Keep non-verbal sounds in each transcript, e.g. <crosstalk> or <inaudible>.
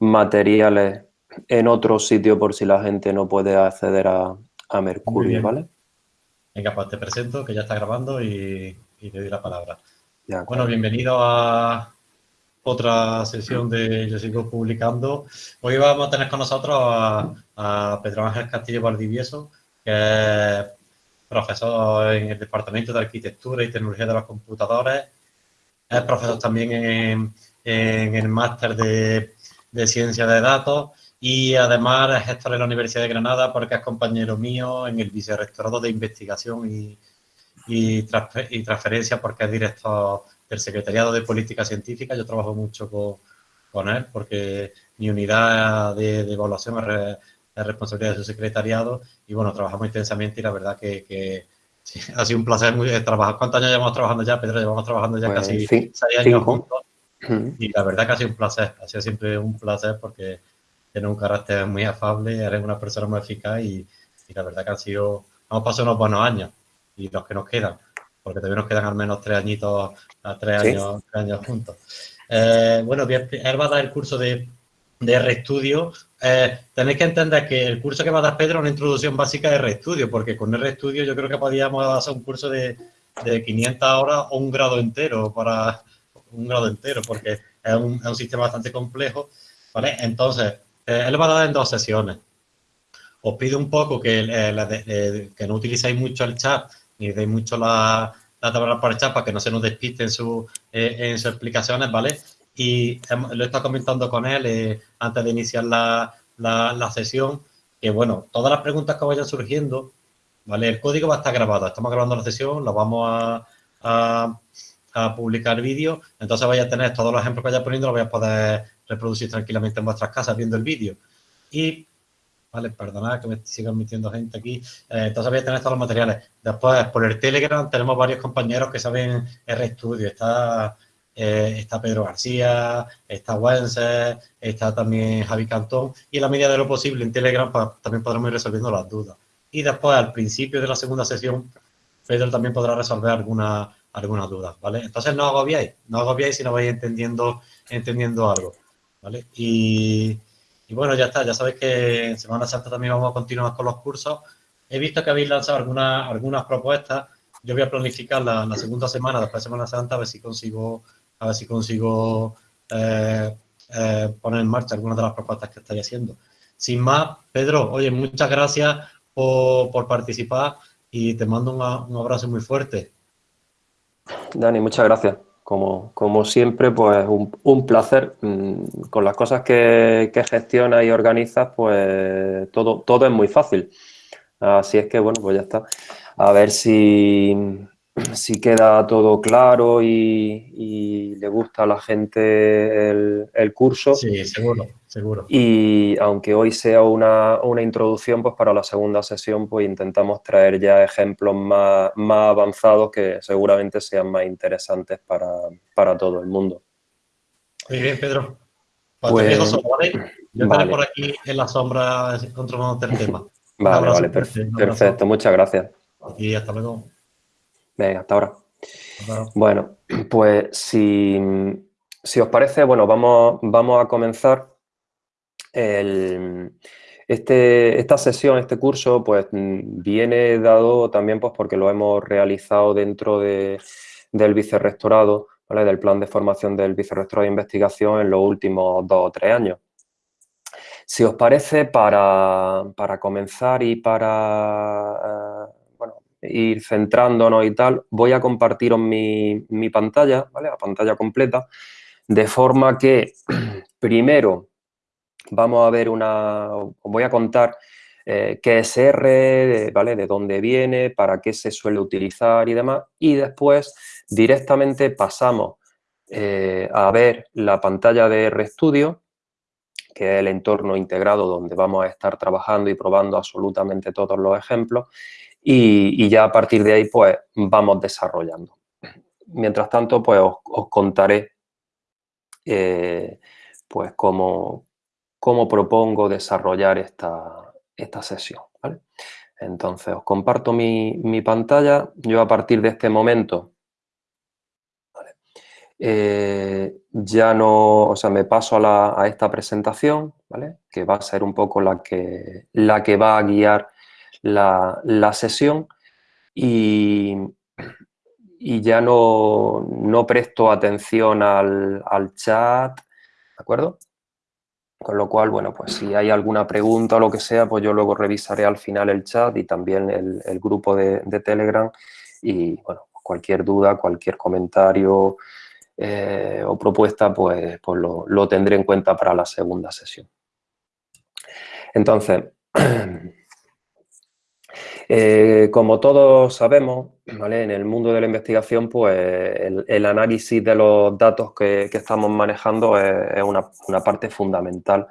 materiales en otro sitio por si la gente no puede acceder a, Mercurio, ¿vale? Venga, pues te presento, que ya está grabando y, te doy la palabra. bueno, bienvenido a otra sesión de Yo Sigo Publicando. Hoy vamos a tener con nosotros a, Pedro Ángel Castillo Valdivieso, que es profesor en el Departamento de Arquitectura y Tecnología de los Computadores. Es profesor también en, el máster de, de Ciencia de Datos y además es gestor en la Universidad de Granada porque es compañero mío en el vicerrectorado de investigación y, y, transferencia porque es director del Secretariado de Política Científica. Yo trabajo mucho con, con él porque mi unidad de, evaluación es, responsabilidad de su secretariado y bueno, trabajamos intensamente y la verdad que, <laughs> ha sido un placer muy, trabajar. ¿Cuántos años llevamos trabajando ya, Pedro? Llevamos trabajando ya pues casi seis años juntos y la verdad que ha sido un placer, ha sido siempre un placer porque tiene un carácter muy afable, eres una persona muy eficaz y, la verdad que han sido, hemos pasado unos buenos años y los que nos quedan, porque todavía nos quedan al menos tres añitos, tres años, tres años juntos. Eh, bueno, él va a dar el curso de, de RStudio. Eh, tenéis que entender que el curso que va a dar Pedro es una introducción básica de RStudio, porque con RStudio yo creo que podríamos hacer un curso de, de 500 horas o un grado entero para un grado entero, porque es un, es un sistema bastante complejo, ¿vale? Entonces, eh, él va a dar en dos sesiones. Os pido un poco que, eh, que no utilicéis mucho el chat, ni deis mucho la, la tabla para el chat para que no se nos despiste en, su, eh, en sus explicaciones, ¿vale? Y lo he estado comentando con él antes de iniciar la, la, sesión, que bueno, todas las preguntas que vayan surgiendo, ¿vale? El código va a estar grabado, estamos grabando la sesión, lo vamos a, a publicar vídeo, entonces vais a tener todos los ejemplos que vaya poniendo, lo voy a poder reproducir tranquilamente en vuestras casas viendo el vídeo. Y, vale, perdonad que me sigan metiendo gente aquí. Eh, entonces voy a tener todos los materiales. Después, por el Telegram tenemos varios compañeros que saben RStudio. Está, eh, está Pedro García, está Wences, está también Javi Cantón. Y en la medida de lo posible en Telegram pues, también podremos ir resolviendo las dudas. Y después, al principio de la segunda sesión, Pedro también podrá resolver algunas algunas dudas, ¿vale? Entonces no agobiáis, no agobiáis si no vais entendiendo, entendiendo algo. ¿vale? Y, bueno, ya está, ya sabéis que en Semana Santa también vamos a continuar con los cursos. He visto que habéis lanzado algunas, algunas propuestas. Yo voy a planificar la, segunda semana, después de Semana Santa, a ver si consigo, a ver si consigo eh, eh, poner en marcha algunas de las propuestas que estáis haciendo. Sin más, Pedro, oye, muchas gracias por, participar y te mando un abrazo muy fuerte. Dani, muchas gracias como, siempre, pues un, placer. Mm, con las cosas que, que, gestionas y organizas, pues todo, todo es muy fácil. Así es que, bueno, pues ya está. A ver si, si queda todo claro y, le gusta a la gente el, curso. Sí, seguro, seguro. Y aunque hoy sea una, introducción, pues para la segunda sesión pues intentamos traer ya ejemplos más, más avanzados que seguramente sean más interesantes para, todo el mundo. Muy bien, Pedro. Pues, ¿vale? Yo estaré por aquí en la sombra controlando el tema. Vale, vale, perfecto, perfecto. Muchas gracias. Y hasta luego. Venga, hasta ahora. Bueno, <clears throat> pues si, os parece, bueno, vamos, vamos a comenzar este, esta sesión, este curso, pues viene dado también pues porque lo hemos realizado dentro del vicerrectorado, ¿vale? del plan de formación del vicerrectorado de investigación en los últimos dos o tres años. Si os parece, para, para comenzar y para ir centrándonos y tal, voy a compartiros mi, pantalla, ¿vale? La pantalla completa, de forma que <clears throat> primero vamos a ver una, os voy a contar eh, qué es R, ¿vale? De dónde viene, para qué se suele utilizar y demás, y después directamente pasamos eh, a ver la pantalla de RStudio, que es el entorno integrado donde vamos a estar trabajando y probando absolutamente todos los ejemplos, y, ya a partir de ahí pues vamos desarrollando. Mientras tanto pues os, contaré eh, pues cómo, cómo, propongo desarrollar esta, esta sesión. Entonces os comparto mi, pantalla, yo a partir de este momento eh, ya no, o sea, me paso a, esta presentación, ¿vale? Que va a ser un poco la que, la que va a guiar la, sesión y, y ya no, no, presto atención al, al chat, ¿de acuerdo? Con lo cual, bueno, pues si hay alguna pregunta o lo que sea, pues yo luego revisaré al final el chat y también el, grupo de, Telegram y, bueno, cualquier duda, cualquier comentario eh, o propuesta, pues, pues lo, tendré en cuenta para la segunda sesión. Entonces, <clears throat> eh, como todos sabemos, en el mundo de la investigación, pues el, análisis de los datos que, estamos manejando es, una, parte fundamental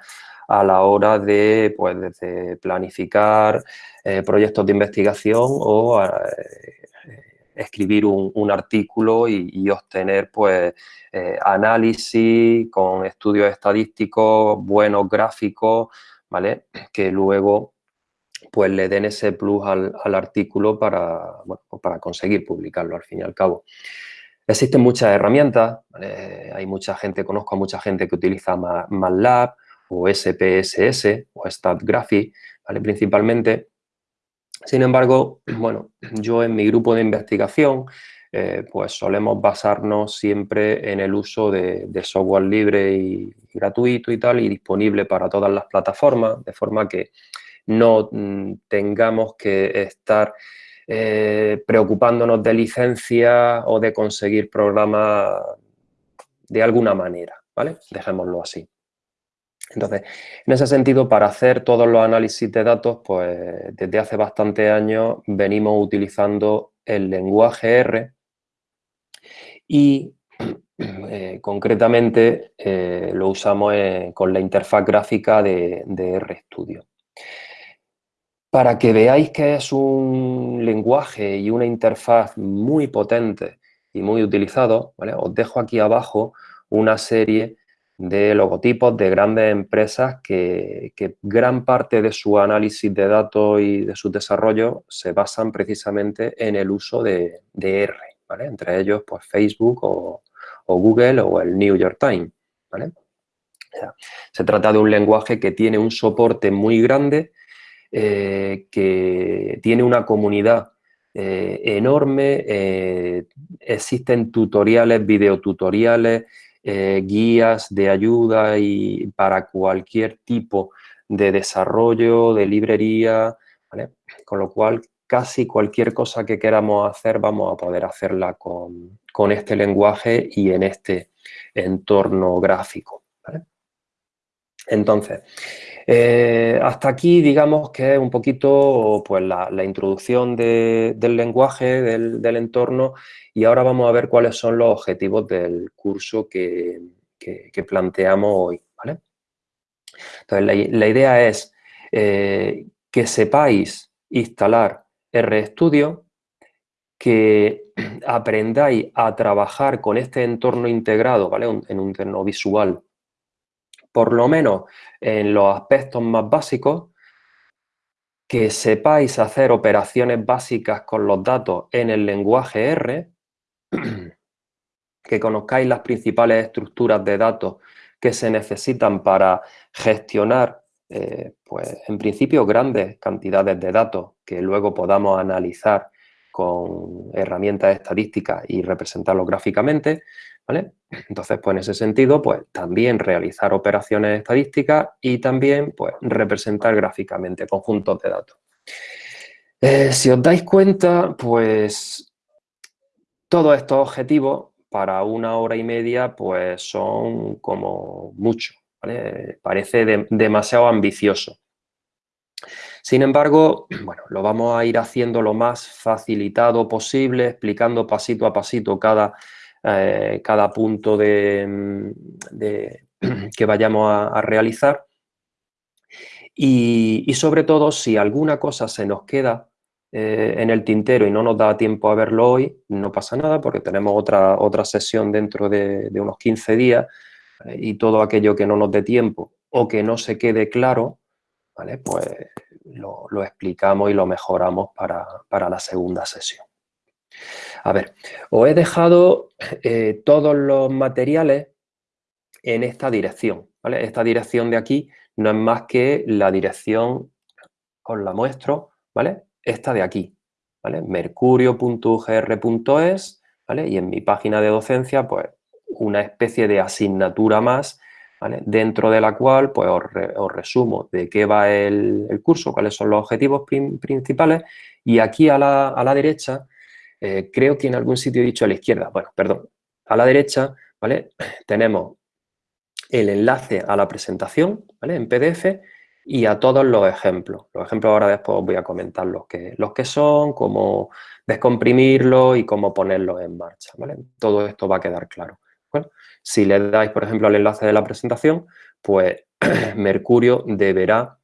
a la hora de, pues, planificar eh, proyectos de investigación o eh, escribir un, artículo y, obtener pues, análisis con estudios estadísticos, buenos gráficos, ¿vale? Que luego pues le den ese plus al, artículo para, pues para conseguir publicarlo al fin y al cabo. Existen muchas herramientas, hay mucha gente, conozco a mucha gente que utiliza MATLAB o SPSS o StatGraphy, ¿vale? principalmente. Sin embargo, bueno, yo en mi grupo de investigación eh, pues solemos basarnos siempre en el uso de, de, software libre y gratuito y tal y disponible para todas las plataformas, de forma que no mm, tengamos que estar eh, preocupándonos de licencia o de conseguir programas de alguna manera, ¿vale? Dejémoslo así. Entonces, en ese sentido, para hacer todos los análisis de datos, pues desde hace bastantes años venimos utilizando el lenguaje R y <clears throat> eh, concretamente eh, lo usamos con la interfaz gráfica de, de RStudio. Para que veáis que es un lenguaje y una interfaz muy potente y muy utilizado, os dejo aquí abajo una serie de logotipos de grandes empresas que, gran parte de su análisis de datos y de su desarrollo se basan precisamente en el uso de, R, entre ellos pues, Facebook o, Google o el New York Times. se trata de un lenguaje que tiene un soporte muy grande eh, que tiene una comunidad eh, enorme, eh, existen tutoriales, videotutoriales, guías de ayuda y para cualquier tipo de desarrollo, de librería, con lo cual casi cualquier cosa que queramos hacer vamos a poder hacerla con, con este lenguaje y en este entorno gráfico. Entonces, eh, hasta aquí digamos que es un poquito pues, la, introducción del lenguaje, del, entorno y ahora vamos a ver cuáles son los objetivos del curso que, planteamos hoy. Entonces, la, idea es eh, que sepáis instalar RStudio, que <clears throat> aprendáis a trabajar con este entorno integrado, ¿vale? en un entorno visual por lo menos en los aspectos más básicos, que sepáis hacer operaciones básicas con los datos en el lenguaje R, <clears throat> que conozcáis las principales estructuras de datos que se necesitan para gestionar, eh, pues en principio, grandes cantidades de datos que luego podamos analizar con herramientas estadísticas y representarlos gráficamente, entonces, pues en ese sentido, pues también realizar operaciones estadísticas y también, pues, representar gráficamente conjuntos de datos. Eh, si os dais cuenta, pues, todos estos objetivos para una hora y media, pues, son como mucho, Parece demasiado ambicioso. Sin embargo, <clears throat> bueno, lo vamos a ir haciendo lo más facilitado posible, explicando pasito a pasito cada eh, cada punto de, <clears throat> que vayamos a, realizar. Y, sobre todo, si alguna cosa se nos queda eh, en el tintero y no nos da tiempo a verlo hoy, no pasa nada porque tenemos otra, otra sesión dentro de, unos 15 días eh, y todo aquello que no nos dé tiempo o que no se quede claro, pues lo, explicamos y lo mejoramos para, para la segunda sesión. A ver, os he dejado eh, todos los materiales en esta dirección. Esta dirección de aquí no es más que la dirección, os la muestro, ¿vale? Esta de aquí, ¿vale? mercurio.ugr.es, ¿vale? Y en mi página de docencia, pues, una especie de asignatura más, ¿vale? Dentro de la cual, pues, os, resumo de qué va el, curso, cuáles son los objetivos principales y aquí a la, derecha, eh, creo que en algún sitio he dicho a la izquierda, bueno, perdón, a la derecha, ¿vale? <clears throat> Tenemos el enlace a la presentación ¿vale? en PDF y a todos los ejemplos. Los ejemplos ahora después os voy a comentar los que, los que son, cómo descomprimirlos y cómo ponerlos en marcha. ¿vale? Todo esto va a quedar claro. Bueno, si le dais, por ejemplo, al enlace de la presentación, pues <clears throat> Mercurio deberá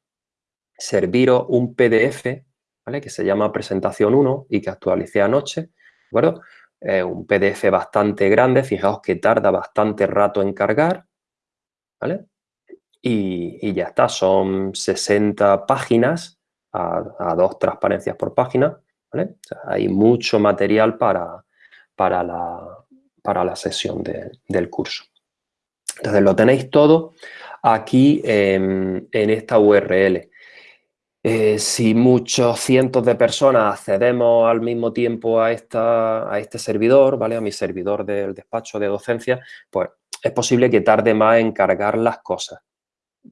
serviros un PDF que se llama presentación 1 y que actualicé anoche. ¿de un PDF bastante grande, fijaos que tarda bastante rato en cargar, ¿vale? Y, ya está, son 60 páginas a, dos transparencias por página, ¿vale? hay mucho material para, para, la, para la sesión del curso. Entonces, lo tenéis todo aquí en, esta URL. Eh, si muchos cientos de personas accedemos al mismo tiempo a, esta, a este servidor, ¿vale? A mi servidor del despacho de docencia, pues es posible que tarde más en cargar las cosas,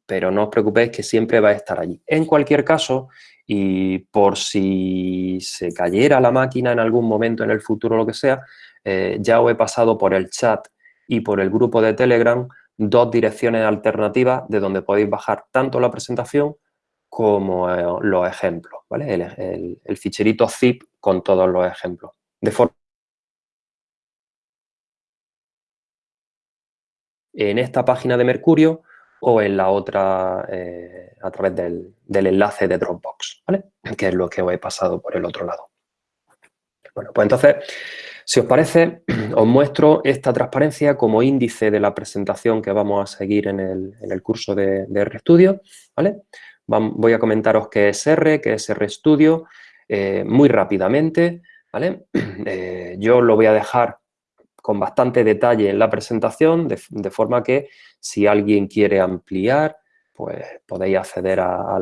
pero no os preocupéis que siempre va a estar allí. En cualquier caso, y por si se cayera la máquina en algún momento en el futuro lo que sea, eh, ya os he pasado por el chat y por el grupo de Telegram dos direcciones alternativas de donde podéis bajar tanto la presentación como eh, los ejemplos, ¿vale? El, el ficherito zip con todos los ejemplos. De forma en esta página de Mercurio o en la otra eh, a través del, enlace de Dropbox, ¿vale? <clears throat> Que es lo que os he pasado por el otro lado. Bueno, pues entonces, si os parece, <clears throat> os muestro esta transparencia como índice de la presentación que vamos a seguir en el, curso de, de RStudio, ¿vale? Voy a comentaros qué es R, qué es RStudio, eh, muy rápidamente, ¿vale? <clears throat> Eh, yo lo voy a dejar con bastante detalle en la presentación, de, forma que si alguien quiere ampliar, pues podéis acceder a,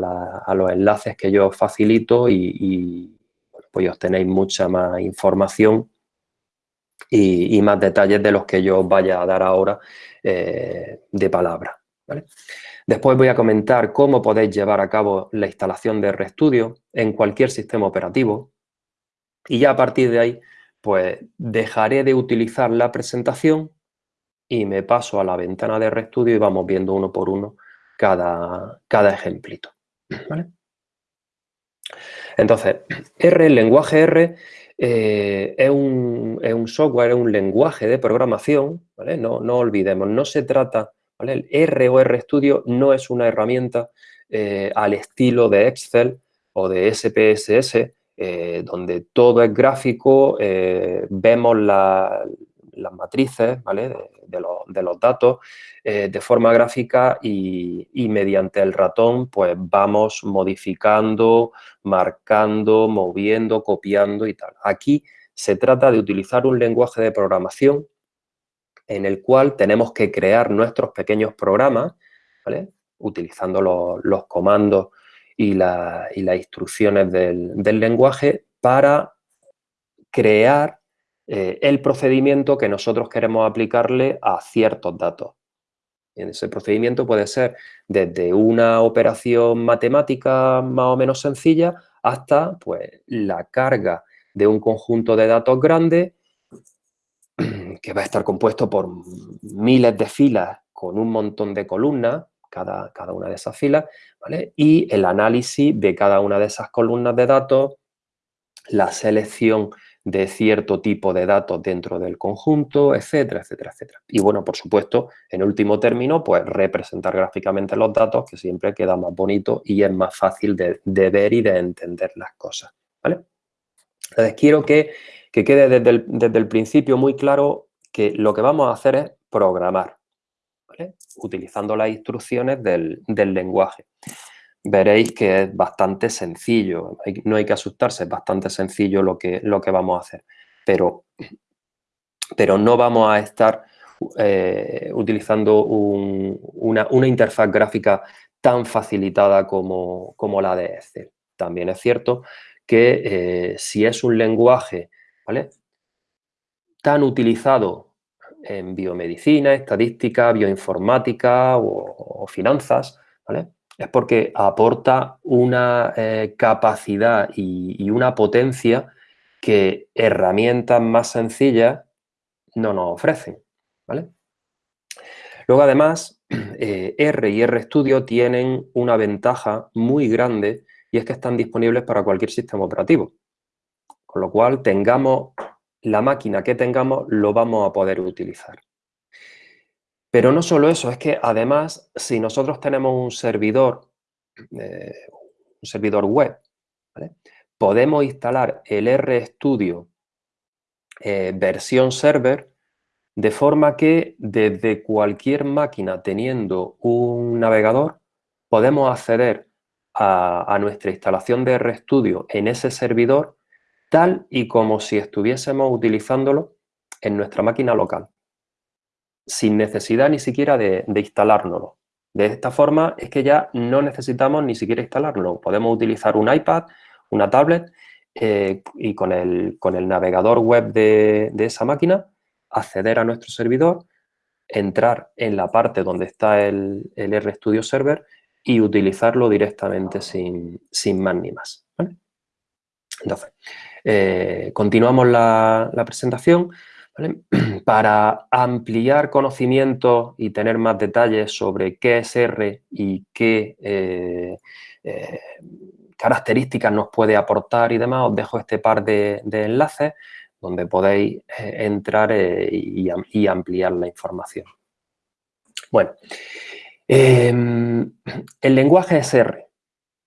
los enlaces que yo facilito y, pues obtenéis mucha más información y, más detalles de los que yo os vaya a dar ahora eh, de palabra. Después voy a comentar cómo podéis llevar a cabo la instalación de RStudio en cualquier sistema operativo y ya a partir de ahí pues dejaré de utilizar la presentación y me paso a la ventana de RStudio y vamos viendo uno por uno cada, cada ejemplito. Entonces, R, el lenguaje R, eh, es, un, software, es un lenguaje de programación, no, olvidemos, no se trata, el R o RStudio no es una herramienta eh, al estilo de Excel o de SPSS, eh, donde todo es gráfico, eh, vemos las matrices de, los, datos de forma gráfica y, mediante el ratón pues vamos modificando, marcando, moviendo, copiando y tal. Aquí se trata de utilizar un lenguaje de programación en el cual tenemos que crear nuestros pequeños programas, utilizando los comandos y, las instrucciones del, lenguaje para crear eh, el procedimiento que nosotros queremos aplicarle a ciertos datos. ese procedimiento puede ser desde una operación matemática más o menos sencilla hasta pues, la carga de un conjunto de datos grande que va a estar compuesto por miles de filas con un montón de columnas cada, una de esas filas, ¿vale? Y el análisis de cada una de esas columnas de datos, la selección de cierto tipo de datos dentro del conjunto, etcétera, etcétera, etcétera. Y bueno, por supuesto, en último término, pues representar gráficamente los datos, que siempre queda más bonito y es más fácil de, ver y de entender las cosas, ¿vale? Entonces, quiero que, quede desde el, desde el principio muy claro que lo que vamos a hacer es programar, utilizando las instrucciones del, lenguaje. Veréis que es bastante sencillo, no hay que asustarse, es bastante sencillo lo que, lo que vamos a hacer. pero, pero no vamos a estar eh, utilizando una, interfaz gráfica tan facilitada como, la de Excel. También es cierto que eh, si es un lenguaje tan utilizado en biomedicina, estadística, bioinformática o, finanzas, es porque aporta una eh, capacidad y, una potencia que herramientas más sencillas no nos ofrecen. Luego, además, <clears throat> eh, R y RStudio tienen una ventaja muy grande y es que están disponibles para cualquier sistema operativo. Con lo cual, tengamos la máquina que tengamos, lo vamos a poder utilizar. Pero no solo eso, es que además, si nosotros tenemos un servidor, eh, un servidor web, podemos instalar el RStudio eh, versión server de forma que desde cualquier máquina teniendo un navegador podemos acceder a, nuestra instalación de RStudio en ese servidor tal y como si estuviésemos utilizándolo en nuestra máquina local, sin necesidad ni siquiera de, de instalárnoslo. De esta forma es que ya no necesitamos ni siquiera instalarlo. Podemos utilizar un iPad, una tablet eh, y con el, con el, navegador web de, esa máquina acceder a nuestro servidor, entrar en la parte donde está el, el RStudio Server y utilizarlo directamente sin, más ni más. Entonces, eh, continuamos la, presentación. <clears throat> Para ampliar conocimientos y tener más detalles sobre qué es R y qué eh, eh, características nos puede aportar y demás, os dejo este par de enlaces donde podéis entrar eh, y, ampliar la información. Bueno, em, el lenguaje es R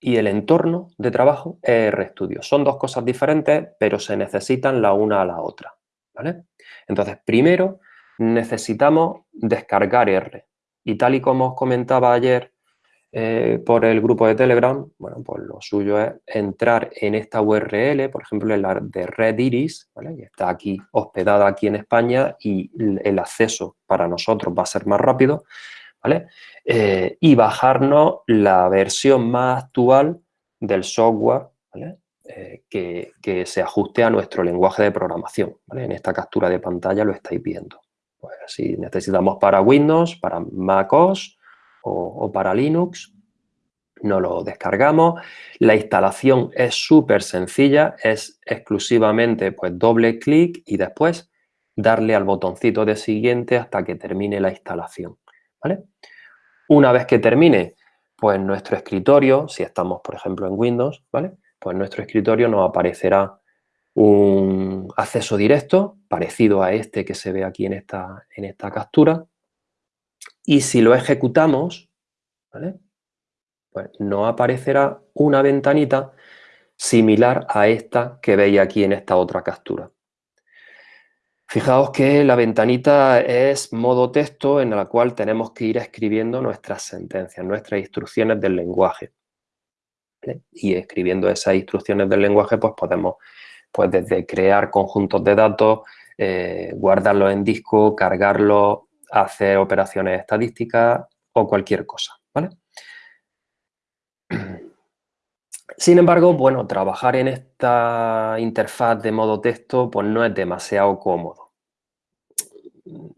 y el entorno de trabajo es RStudio. Son dos cosas diferentes, pero se necesitan la una a la otra. Entonces, primero necesitamos descargar R. Y tal y como os comentaba ayer, eh, por el grupo de Telegram, bueno, pues lo suyo es entrar en esta URL, por ejemplo, en la de Red Iris, ¿vale? está aquí hospedada aquí en España y el acceso para nosotros va a ser más rápido, Eh, y bajarnos la versión más actual del software. Eh, que, que, se ajuste a nuestro lenguaje de programación. En esta captura de pantalla lo estáis viendo. Pues si necesitamos para Windows, para MacOS, o, para Linux, no lo descargamos. La instalación es súper sencilla, es exclusivamente pues doble clic y después darle al botoncito de siguiente hasta que termine la instalación. ¿Vale? Una vez que termine, pues nuestro escritorio, si estamos por ejemplo en Windows, ¿vale? pues nuestro escritorio nos aparecerá un acceso directo parecido a este que se ve aquí en esta, en esta captura y si lo ejecutamos, pues nos aparecerá una ventanita similar a esta que veis aquí en esta otra captura. Fijaos que la ventanita es modo texto en la cual tenemos que ir escribiendo nuestras sentencias, nuestras instrucciones del lenguaje. Y escribiendo esas instrucciones del lenguaje, pues podemos, pues desde crear conjuntos de datos, eh, guardarlos en disco, cargarlos, hacer operaciones estadísticas o cualquier cosa, ¿vale? <clears throat> Sin embargo, bueno, trabajar en esta interfaz de modo texto pues no es demasiado cómodo.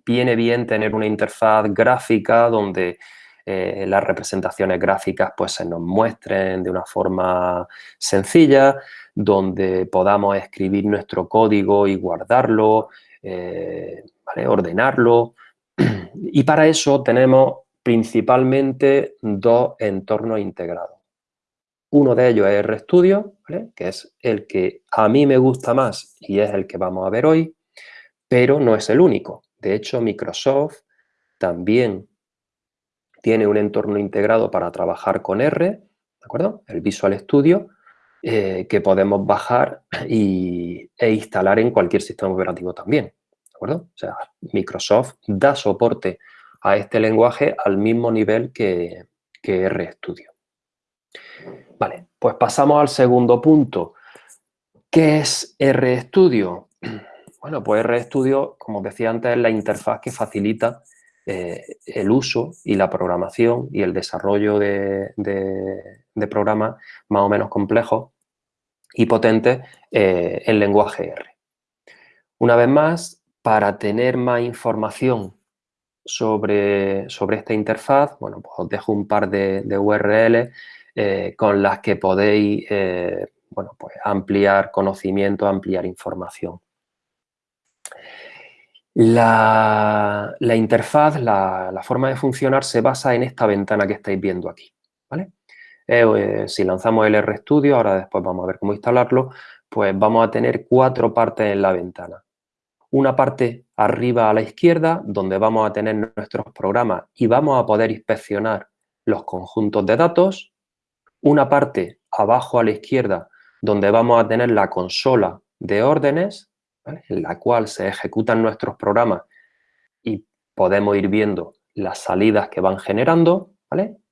Viene bien tener una interfaz gráfica donde eh, las representaciones gráficas pues se nos muestren de una forma sencilla, donde podamos escribir nuestro código y guardarlo, eh, ordenarlo, <clears throat> y para eso tenemos principalmente dos entornos integrados. Uno de ellos es RStudio, que es el que a mí me gusta más y es el que vamos a ver hoy, pero no es el único. De hecho, Microsoft también tiene un entorno integrado para trabajar con R, ¿de acuerdo? El Visual Studio, eh, que podemos bajar <clears throat> e instalar en cualquier sistema operativo también acuerdo? O sea, Microsoft da soporte a este lenguaje al mismo nivel que, que RStudio. Vale, pues pasamos al segundo punto. ¿Qué es RStudio? <clears throat> Bueno, pues RStudio, como os decía antes, es la interfaz que facilita eh, el uso y la programación y el desarrollo de, programas más o menos complejos y potentes eh, en lenguaje R. Una vez más, para tener más información sobre, sobre esta interfaz, bueno, pues os dejo un par de, URLs eh, con las que podéis bueno, pues ampliar conocimiento, ampliar información. La, interfaz, la, forma de funcionar se basa en esta ventana que estáis viendo aquí. ¿vale? Eh, eh, si lanzamos el RStudio, ahora después vamos a ver cómo instalarlo, pues vamos a tener cuatro partes en la ventana. Una parte arriba a la izquierda, donde vamos a tener nuestros programas y vamos a poder inspeccionar los conjuntos de datos. Una parte abajo a la izquierda, donde vamos a tener la consola de órdenes, en la cual se ejecutan nuestros programas y podemos ir viendo las salidas que van generando,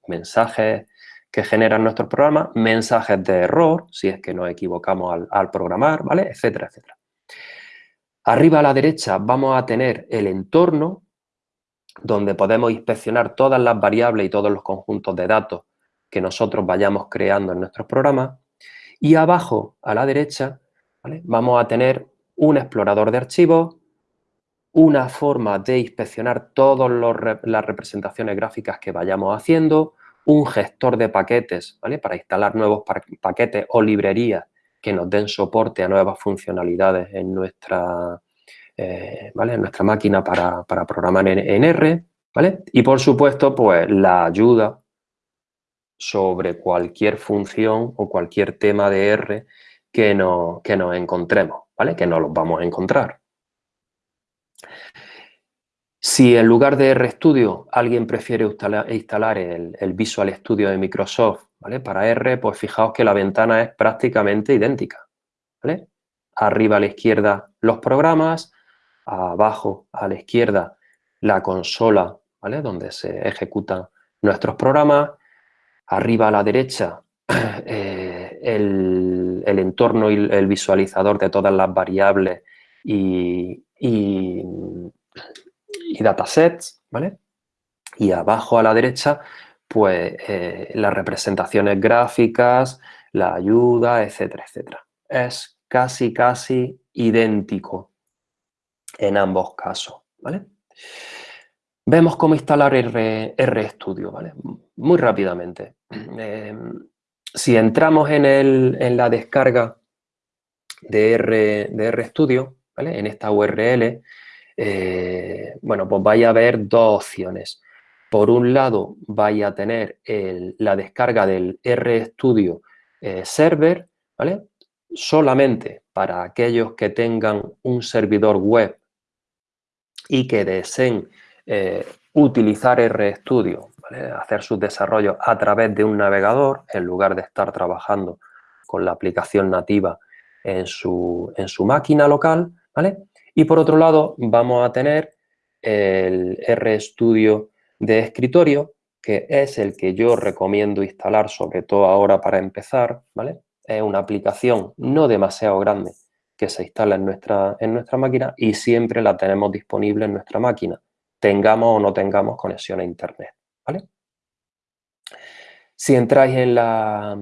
mensajes que generan nuestros programas, mensajes de error, si es que nos equivocamos al, programar, ¿vale? etcétera, etcétera. Arriba a la derecha vamos a tener el entorno, donde podemos inspeccionar todas las variables y todos los conjuntos de datos que nosotros vayamos creando en nuestros programas. Y abajo, a la derecha, vamos a tener un explorador de archivos, una forma de inspeccionar todas las representaciones gráficas que vayamos haciendo, un gestor de paquetes para instalar nuevos paquetes o librerías que nos den soporte a nuevas funcionalidades en nuestra, eh, en nuestra máquina para, programar en, R. ¿vale? Y, por supuesto, pues la ayuda sobre cualquier función o cualquier tema de R que, no, que nos encontremos. ¿vale? Que no los vamos a encontrar. Si en lugar de RStudio alguien prefiere instalar el, Visual Studio de Microsoft ¿vale? para R, pues fijaos que la ventana es prácticamente idéntica. ¿vale? Arriba a la izquierda los programas, abajo a la izquierda la consola ¿vale? donde se ejecutan nuestros programas, arriba a la derecha <clears throat> eh, el, el entorno y el visualizador de todas las variables y, y, datasets, ¿vale? Y abajo a la derecha, pues eh, las representaciones gráficas, la ayuda, etcétera, etcétera. Es casi, casi idéntico en ambos casos, ¿vale? Vemos cómo instalar RStudio, ¿vale? Muy rápidamente. Eh, si entramos en, la descarga de, R, de RStudio, ¿vale? en esta URL, eh, bueno, pues vaya a haber dos opciones. Por un lado, vaya a tener la descarga del RStudio eh, Server, ¿vale? Solamente para aquellos que tengan un servidor web y que deseen eh, utilizar RStudio hacer sus desarrollos a través de un navegador en lugar de estar trabajando con la aplicación nativa en su, máquina local. ¿vale? Y por otro lado vamos a tener el RStudio de escritorio, que es el que yo recomiendo instalar, sobre todo ahora para empezar. ¿vale? Es una aplicación no demasiado grande que se instala en nuestra, en nuestra máquina y siempre la tenemos disponible en nuestra máquina, tengamos o no tengamos conexión a Internet. Si entráis en la,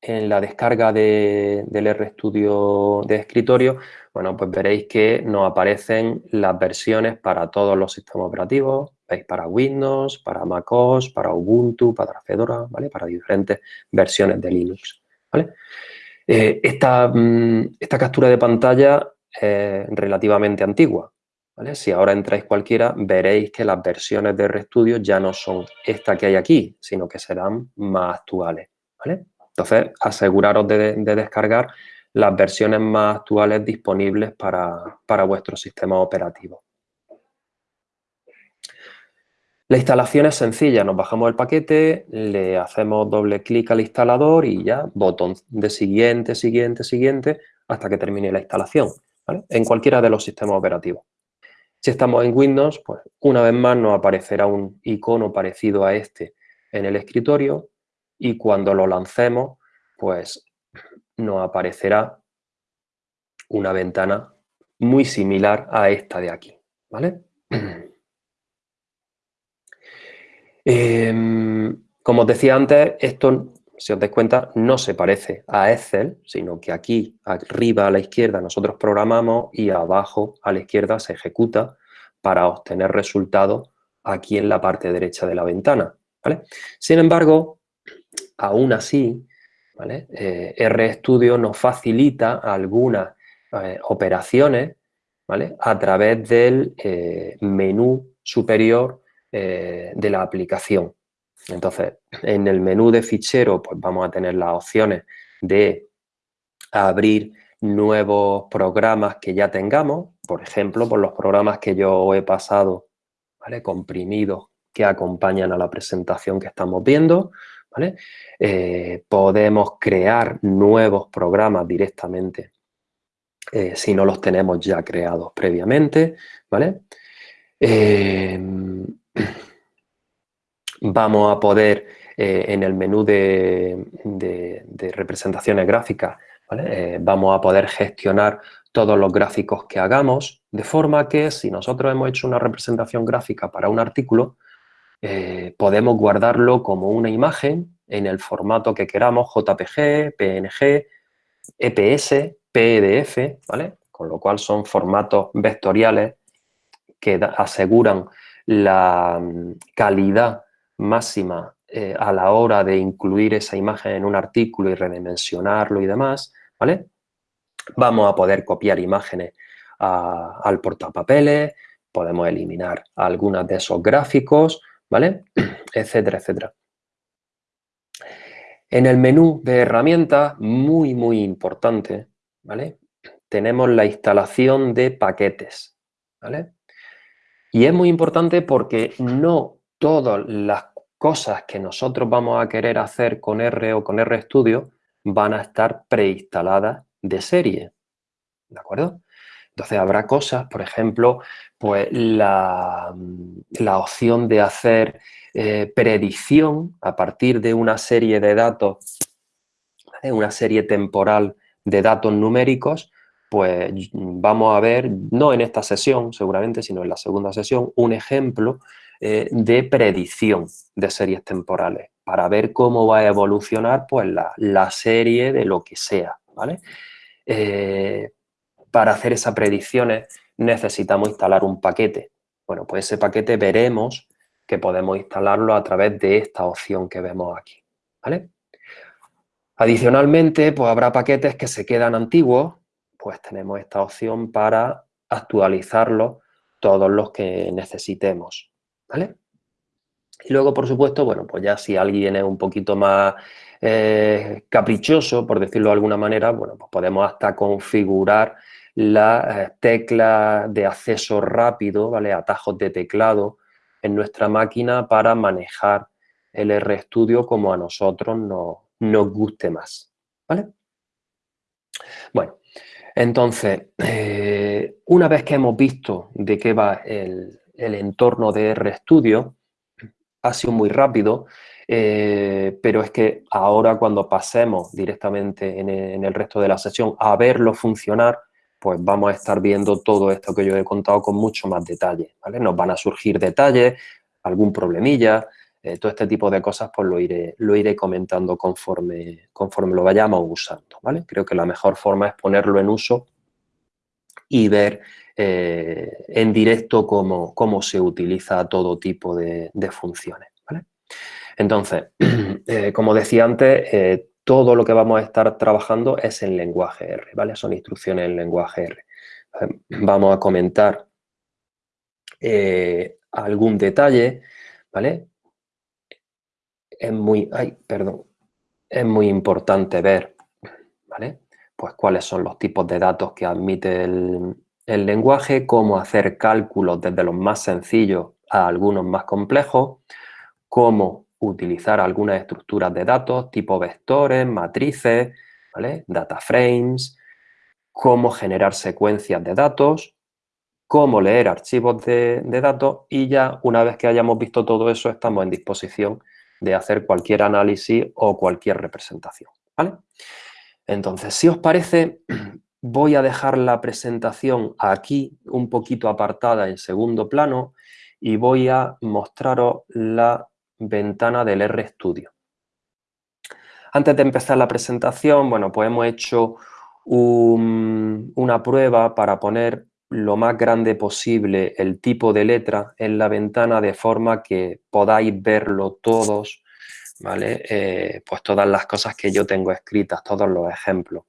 en la descarga del RStudio de escritorio, bueno, pues veréis que nos aparecen las versiones para todos los sistemas operativos, veis para Windows, para MacOS, para Ubuntu, para Fedora, ¿vale? Para diferentes versiones de Linux, ¿vale? Eh, esta, mm, esta captura de pantalla es relativamente antigua, si ahora entráis cualquiera, veréis que las versiones de RStudio ya no son esta que hay aquí, sino que serán más actuales. Entonces, aseguraros de, descargar las versiones más actuales disponibles para, para vuestro sistema operativo. La instalación es sencilla, nos bajamos el paquete, le hacemos doble clic al instalador y ya, botón de siguiente, siguiente, siguiente, hasta que termine la instalación, En cualquiera de los sistemas operativos. Si estamos en Windows, pues una vez más nos aparecerá un icono parecido a este en el escritorio y cuando lo lancemos, pues nos aparecerá una ventana muy similar a esta de aquí, ¿vale? <clears throat> Em, como os decía antes, esto, si os dais cuenta, no se parece a Excel, sino que aquí, arriba a la izquierda, nosotros programamos y abajo a la izquierda se ejecuta para obtener resultados aquí en la parte derecha de la ventana. Sin embargo, aún así. Eh, RStudio nos facilita algunas eh, operaciones a través del eh, menú superior de la aplicación. Entonces, en el menú de fichero pues vamos a tener las opciones de abrir nuevos programas que ya tengamos, por ejemplo, por los programas que yo he pasado, ¿vale? comprimidos, que acompañan a la presentación que estamos viendo, eh, podemos crear nuevos programas directamente eh, si no los tenemos ya creados previamente, ¿vale? Em, <clears throat> vamos a poder eh, en el menú de, representaciones gráficas, vamos a poder gestionar todos los gráficos que hagamos, de forma que si nosotros hemos hecho una representación gráfica para un artículo, eh, podemos guardarlo como una imagen en el formato que queramos, JPG, PNG, EPS, PDF, ¿vale? Con lo cual son formatos vectoriales que aseguran la mm, calidad máxima eh, a la hora de incluir esa imagen en un artículo y redimensionarlo y demás, ¿vale? Vamos a poder copiar imágenes al portapapeles, podemos eliminar algunas de esos gráficos, ¿vale? <clears throat> etcétera, etcétera. En el menú de herramientas, muy, muy importante, ¿vale? Tenemos la instalación de paquetes, ¿vale? Y es muy importante porque no todas las cosas que nosotros vamos a querer hacer con R o con RStudio van a estar preinstaladas de serie, ¿de acuerdo? Entonces habrá cosas, por ejemplo, pues la, opción de hacer eh, predicción a partir de una serie de datos, una serie temporal de datos numéricos, pues vamos a ver, no en esta sesión seguramente, sino en la segunda sesión, un ejemplo eh, de predicción de series temporales para ver cómo va a evolucionar pues, la, serie de lo que sea, ¿vale? Eh, para hacer esas predicciones necesitamos instalar un paquete. Bueno, pues ese paquete veremos que podemos instalarlo a través de esta opción que vemos aquí, ¿vale? Adicionalmente, pues habrá paquetes que se quedan antiguos, pues tenemos esta opción para actualizarlos todos los que necesitemos, ¿vale? Y luego, por supuesto, bueno, pues ya si alguien es un poquito más eh, caprichoso, por decirlo de alguna manera, bueno, pues podemos hasta configurar la eh, tecla de acceso rápido, ¿vale? Atajos de teclado en nuestra máquina para manejar el RStudio como a nosotros nos guste más, ¿vale? Bueno, entonces, eh, una vez que hemos visto de qué va el, entorno de RStudio, ha sido muy rápido, eh, pero es que ahora cuando pasemos directamente en en el, resto de la sesión a verlo funcionar, pues vamos a estar viendo todo esto que yo he contado con mucho más detalle, ¿vale? Nos van a surgir detalles, algún problemilla, eh, todo este tipo de cosas pues lo iré, lo iré comentando conforme, conforme lo vayamos usando, ¿vale? Creo que la mejor forma es ponerlo en uso y ver eh, en directo cómo, cómo, se utiliza todo tipo de, funciones. Entonces, <clears throat> eh, como decía antes, todo lo que vamos a estar trabajando es en lenguaje R, ¿vale? Son instrucciones en lenguaje R. Vamos a comentar eh, algún detalle, ¿vale? Es muy, ay, perdón, es muy importante ver, ¿vale? Pues cuáles son los tipos de datos que admite el, el lenguaje, cómo hacer cálculos desde los más sencillos a algunos más complejos, cómo utilizar algunas estructuras de datos tipo vectores, matrices, data frames, cómo generar secuencias de datos, cómo leer archivos de, datos y ya una vez que hayamos visto todo eso estamos en disposición de hacer cualquier análisis o cualquier representación. ¿vale? Entonces, si os parece, <clears throat> voy a dejar la presentación aquí un poquito apartada en segundo plano y voy a mostraros la ventana del RStudio. Antes de empezar la presentación, bueno, pues hemos hecho una prueba para poner lo más grande posible el tipo de letra en la ventana de forma que podáis verlo todos, ¿vale? Eh, pues todas las cosas que yo tengo escritas, todos los ejemplos.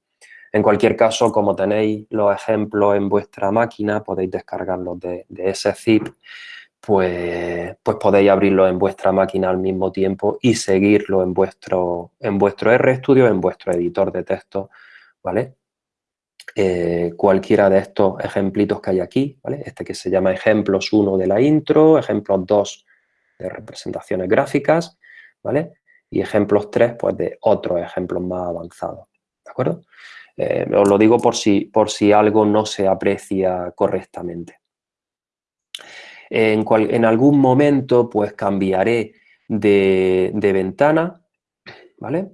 En cualquier caso, como tenéis los ejemplos en vuestra máquina, podéis descargarlos de, ese zip, pues, pues podéis abrirlo en vuestra máquina al mismo tiempo y seguirlo en vuestro, en vuestro RStudio, en vuestro editor de texto, ¿vale? Eh, cualquiera de estos ejemplitos que hay aquí, ¿vale? Este que se llama ejemplos 1 de la intro, ejemplos 2 de representaciones gráficas, ¿vale? Y ejemplos 3, pues de otros ejemplos más avanzados, ¿de acuerdo? Eh, os lo digo por si, por si algo no se aprecia correctamente. En, algún momento, pues cambiaré de, ventana, ¿vale?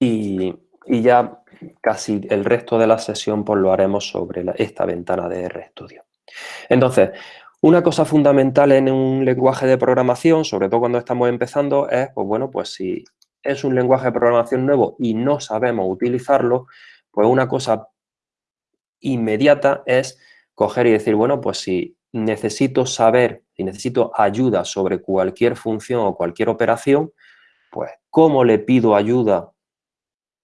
Y, ya casi el resto de la sesión pues lo haremos sobre esta ventana de RStudio. Entonces, una cosa fundamental en un lenguaje de programación, sobre todo cuando estamos empezando, es, pues bueno, pues si es un lenguaje de programación nuevo y no sabemos utilizarlo, pues una cosa inmediata es coger y decir, bueno, pues si necesito saber, y necesito ayuda sobre cualquier función o cualquier operación, pues ¿cómo le pido ayuda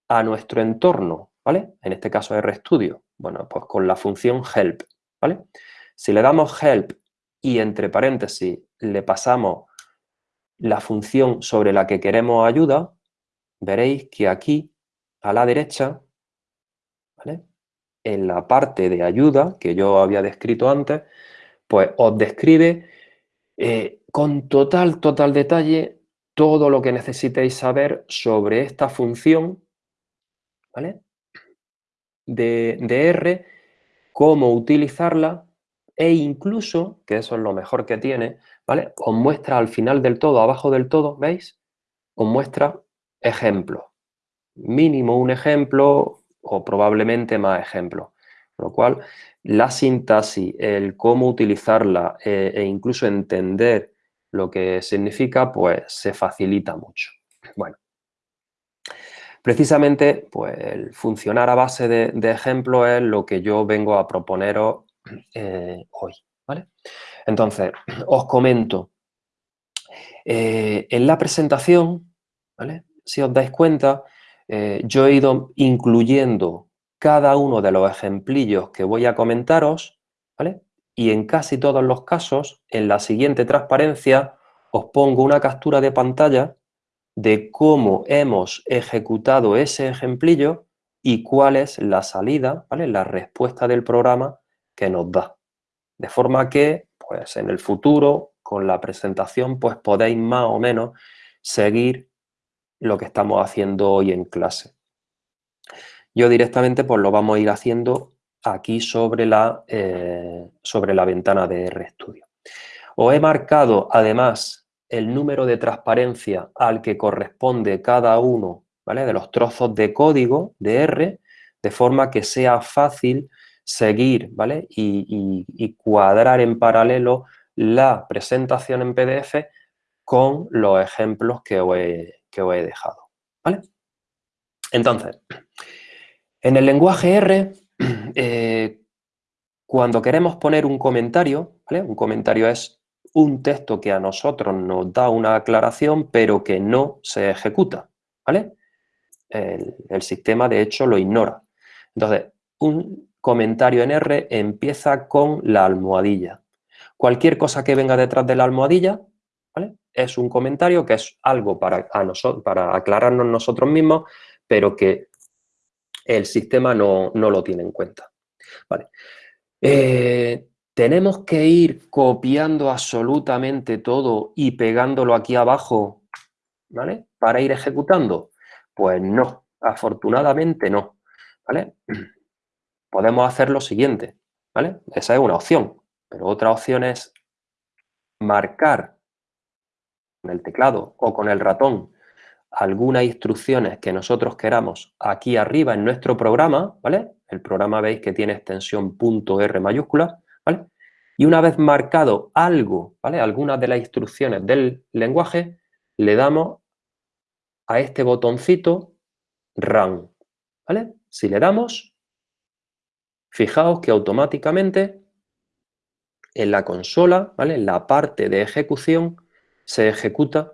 a nuestro entorno? ¿Vale? En este caso RStudio. Bueno, pues con la función help, ¿vale? Si le damos help y entre paréntesis le pasamos la función sobre la que queremos ayuda, veréis que aquí, a la derecha, en la parte de ayuda, que yo había descrito antes, pues os describe eh, con total, total detalle todo lo que necesitéis saber sobre esta función de, de R, cómo utilizarla e incluso, que eso es lo mejor que tiene, ¿vale? Os muestra al final del todo, abajo del todo, ¿veis? Os muestra ejemplos. Mínimo un ejemplo o probablemente más ejemplos. Lo cual, la sintaxis, el cómo utilizarla eh, e incluso entender lo que significa, pues se facilita mucho. Bueno, precisamente, pues el funcionar a base de, ejemplos es lo que yo vengo a proponeros eh, hoy. Entonces, os comento, eh, en la presentación, ¿vale? Si os dais cuenta, eh, yo he ido incluyendo cada uno de los ejemplillos que voy a comentaros, ¿vale? Y en casi todos los casos, en la siguiente transparencia, os pongo una captura de pantalla de cómo hemos ejecutado ese ejemplillo y cuál es la salida, ¿vale? La respuesta del programa que nos da. De forma que, pues en el futuro, con la presentación, pues podéis más o menos seguir lo que estamos haciendo hoy en clase. Yo directamente pues lo vamos a ir haciendo aquí sobre la, eh, sobre la ventana de RStudio. Os he marcado además el número de transparencia al que corresponde cada uno ¿vale? de los trozos de código de R, de forma que sea fácil seguir ¿vale? y, cuadrar en paralelo la presentación en PDF con los ejemplos que os he, que he dejado. ¿vale? Entonces, en el lenguaje R, <clears throat> eh, cuando queremos poner un comentario, ¿vale? un comentario es un texto que a nosotros nos da una aclaración, pero que no se ejecuta. ¿vale? El, el sistema, de hecho, lo ignora. Entonces, un comentario en R empieza con la almohadilla. Cualquier cosa que venga detrás de la almohadilla es un comentario que es algo para, para aclararnos nosotros mismos, pero que el sistema no, lo tiene en cuenta. Eh, ¿Tenemos que ir copiando absolutamente todo y pegándolo aquí abajo ¿vale? para ir ejecutando? Pues no, afortunadamente no. ¿vale? Podemos hacer lo siguiente, ¿vale? Esa es una opción, pero otra opción es marcar con el teclado o con el ratón algunas instrucciones que nosotros queramos aquí arriba en nuestro programa, ¿vale? El programa veis que tiene extensión .r mayúscula, ¿vale? Y una vez marcado algo, ¿vale? Algunas de las instrucciones del lenguaje, le damos a este botoncito Run, ¿vale? Si le damos, fijaos que automáticamente en la consola, ¿vale? En la parte de ejecución se ejecuta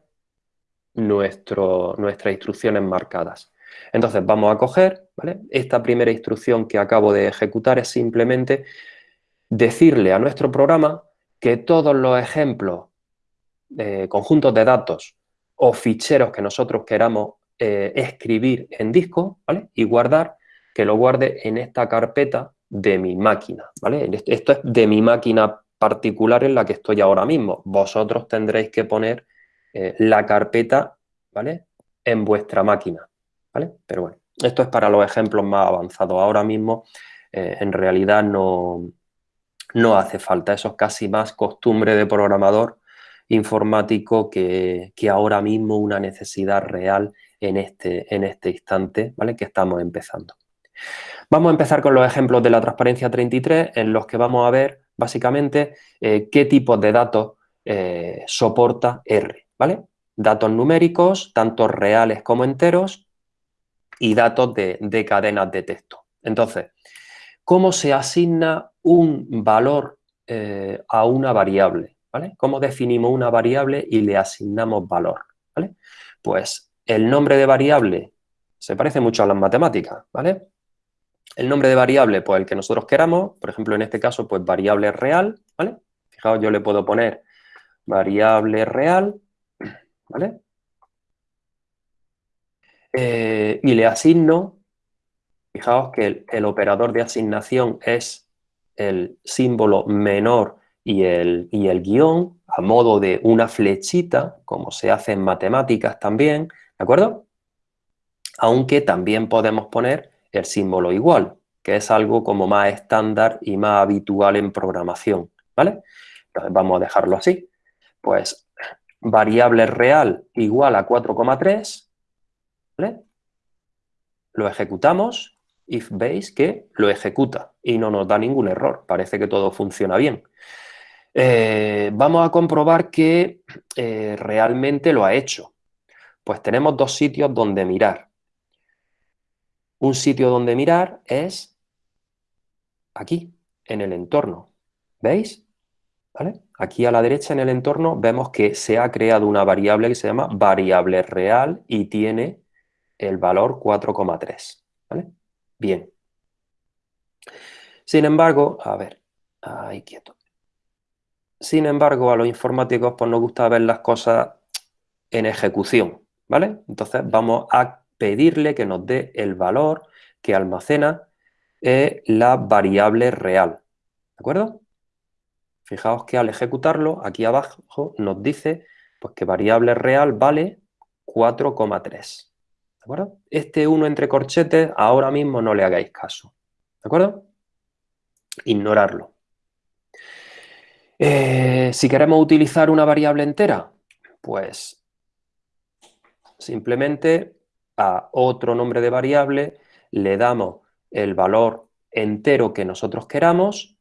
nuestro, nuestras instrucciones marcadas. Entonces vamos a coger, ¿vale? Esta primera instrucción que acabo de ejecutar es simplemente decirle a nuestro programa que todos los ejemplos, de conjuntos de datos o ficheros que nosotros queramos eh, escribir en disco, ¿vale? Y guardar, que lo guarde en esta carpeta de mi máquina, ¿vale? Esto es de mi máquina particular en la que estoy ahora mismo. Vosotros tendréis que poner eh, la carpeta, ¿vale? En vuestra máquina, ¿vale? Pero bueno, esto es para los ejemplos más avanzados. Ahora mismo, eh, en realidad, no, no hace falta. Eso es casi más costumbre de programador informático que, ahora mismo una necesidad real en este, en este instante, ¿vale? Que estamos empezando. Vamos a empezar con los ejemplos de la transparencia 33, en los que vamos a ver, básicamente, eh, qué tipos de datos eh, soporta R, ¿vale? Datos numéricos, tanto reales como enteros, y datos de, de cadenas de texto. Entonces, ¿cómo se asigna un valor eh, a una variable? ¿vale? ¿Cómo definimos una variable y le asignamos valor? ¿vale? Pues el nombre de variable se parece mucho a las matemáticas, ¿vale? El nombre de variable, pues el que nosotros queramos, por ejemplo, en este caso, pues variable real, ¿vale? Fijaos, yo le puedo poner variable real, ¿vale? Eh, y le asigno, fijaos que el, operador de asignación es el símbolo menor y el, y el guion a modo de una flechita, como se hace en matemáticas también, ¿de acuerdo? Aunque también podemos poner el símbolo igual, que es algo como más estándar y más habitual en programación, ¿vale? Entonces vamos a dejarlo así. Pues variable real igual a 4,3, ¿vale? Lo ejecutamos, if veis que lo ejecuta y no nos da ningún error, parece que todo funciona bien. Eh, vamos a comprobar que eh, realmente lo ha hecho. Pues tenemos dos sitios donde mirar. Un sitio donde mirar es aquí, en el entorno. ¿Veis? ¿Vale? Aquí a la derecha en el entorno vemos que se ha creado una variable que se llama variable real y tiene el valor 4,3. ¿Vale? Bien. Sin embargo, a ver, ahí quieto. Sin embargo, a los informáticos pues, nos gusta ver las cosas en ejecución, ¿vale? Entonces vamos a pedirle que nos dé el valor que almacena eh, la variable real. ¿De acuerdo? Fijaos que al ejecutarlo, aquí abajo nos dice pues, que variable real vale 4,3. ¿De acuerdo? Este 1 entre corchetes ahora mismo no le hagáis caso. ¿De acuerdo? Ignorarlo. Eh, si queremos utilizar una variable entera, pues simplemente a otro nombre de variable, le damos el valor entero que nosotros queramos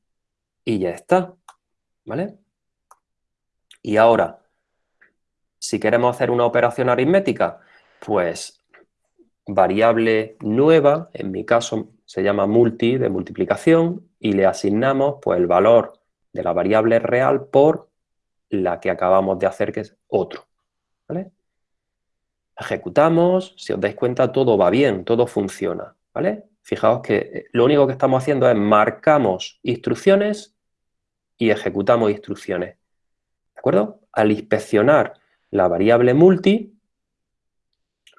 y ya está, ¿vale? Y ahora, si queremos hacer una operación aritmética, pues variable nueva, en mi caso se llama multi de multiplicación, y le asignamos pues, el valor de la variable real por la que acabamos de hacer, que es otro. ¿vale? Ejecutamos, si os dais cuenta, todo va bien, todo funciona, ¿vale? Fijaos que eh, lo único que estamos haciendo es marcamos instrucciones y ejecutamos instrucciones, ¿de acuerdo? Al inspeccionar la variable multi,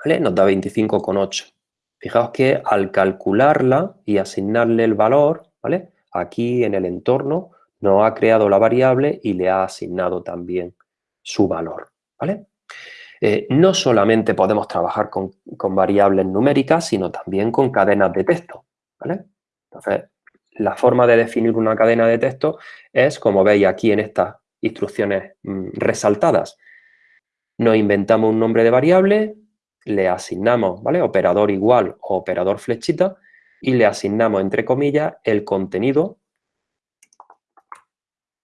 ¿vale? Nos da 25,8. Fijaos que al calcularla y asignarle el valor, ¿vale? Aquí en el entorno nos ha creado la variable y le ha asignado también su valor, ¿vale? Eh, no solamente podemos trabajar con, variables numéricas, sino también con cadenas de texto. Entonces, la forma de definir una cadena de texto es, como veis aquí en estas instrucciones mm, resaltadas. Nos inventamos un nombre de variable le asignamos. Operador igual o operador flechita y le asignamos, entre comillas, el contenido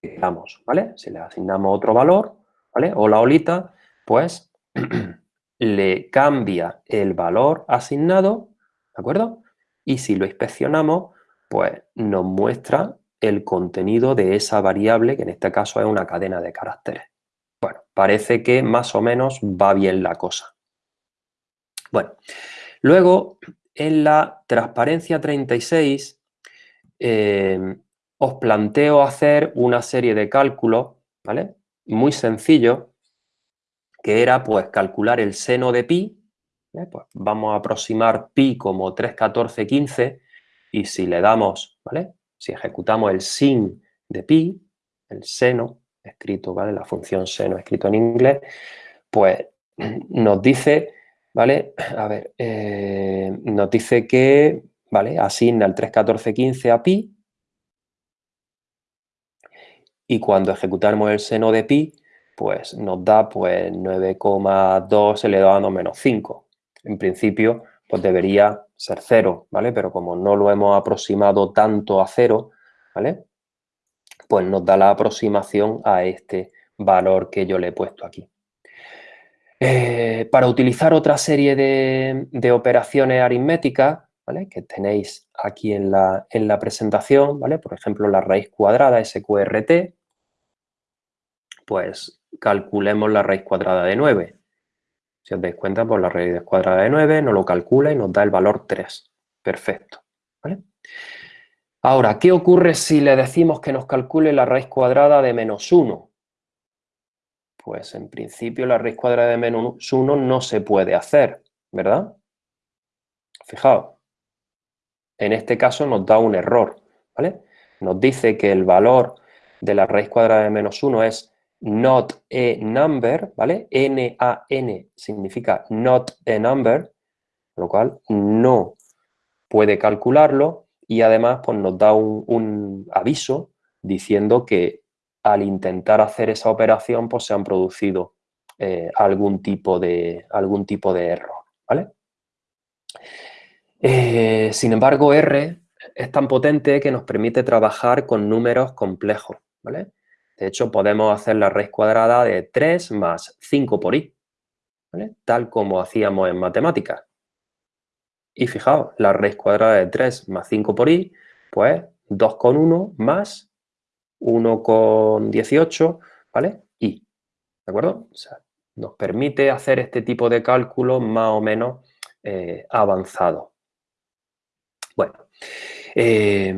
que damos, ¿vale? Si le asignamos otro valor, ¿vale? O la olita, pues <clears throat> le cambia el valor asignado, ¿de acuerdo? Y si lo inspeccionamos, pues nos muestra el contenido de esa variable, que en este caso es una cadena de caracteres. Bueno, parece que más o menos va bien la cosa. Bueno, luego en la transparencia 36 eh, os planteo hacer una serie de cálculos, ¿vale? Muy sencillo, que era pues calcular el seno de pi, ¿eh? pues vamos a aproximar pi como 3, 14, 15 y si le damos, ¿vale? Si ejecutamos el sin de pi, el seno, escrito, ¿vale? La función seno escrito en inglés, pues nos dice, ¿vale? A ver, eh, nos dice que, ¿vale? Asigna el 3, 14, 15 a pi y cuando ejecutamos el seno de pi, pues nos da pues 9,2 elevado a menos 5. En principio, pues debería ser 0, ¿vale? Pero como no lo hemos aproximado tanto a 0, ¿vale? Pues nos da la aproximación a este valor que yo le he puesto aquí. Eh, para utilizar otra serie de, operaciones aritméticas, ¿vale? Que tenéis aquí en la, en la presentación, ¿vale? Por ejemplo, la raíz cuadrada, SQRT, pues calculemos la raíz cuadrada de 9. Si os dais cuenta, pues la raíz cuadrada de 9 nos lo calcula y nos da el valor 3. Perfecto. Ahora, ¿qué ocurre si le decimos que nos calcule la raíz cuadrada de menos 1? Pues en principio la raíz cuadrada de menos 1 no se puede hacer, ¿verdad? Fijaos, en este caso nos da un error, ¿vale? Nos dice que el valor de la raíz cuadrada de menos 1 es not a number, ¿vale? N-A-N significa not a number, lo cual no puede calcularlo y además pues, nos da un, aviso diciendo que al intentar hacer esa operación pues se han producido eh, algún, tipo de, algún tipo de error, ¿vale? Eh, sin embargo, R es tan potente que nos permite trabajar con números complejos, ¿vale? De hecho, podemos hacer la raíz cuadrada de 3 más 5 por i, tal como hacíamos en matemáticas. Y fijaos, la raíz cuadrada de 3 más 5 por i, pues 2,1 más 1,18, ¿vale? I, ¿de acuerdo? O sea, nos permite hacer este tipo de cálculos más o menos eh, avanzados. Bueno, eh,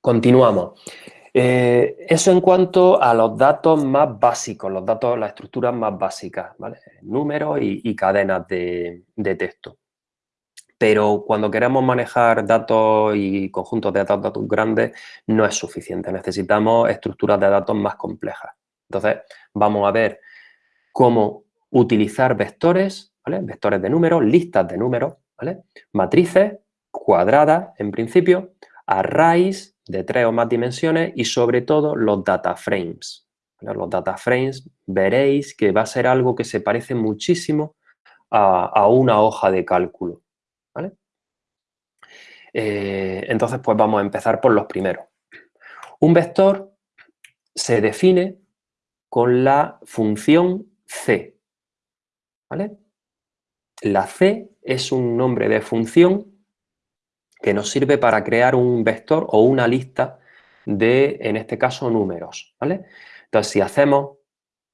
continuamos. Eh, eso en cuanto a los datos más básicos, los datos, las estructuras más básicas, ¿vale? Números y, cadenas de, texto. Pero cuando queremos manejar datos y conjuntos de datos, grandes, no es suficiente. Necesitamos estructuras de datos más complejas. Entonces, vamos a ver cómo utilizar vectores, ¿vale? Vectores de números, listas de números, ¿vale? Matrices cuadradas, en principio, arrays de tres o más dimensiones y sobre todo los data frames. Los data frames veréis que va a ser algo que se parece muchísimo a, una hoja de cálculo. Eh, entonces, pues vamos a empezar por los primeros. Un vector se define con la función c. La c es un nombre de función que nos sirve para crear un vector o una lista de, en este caso, números, ¿vale? Entonces, si hacemos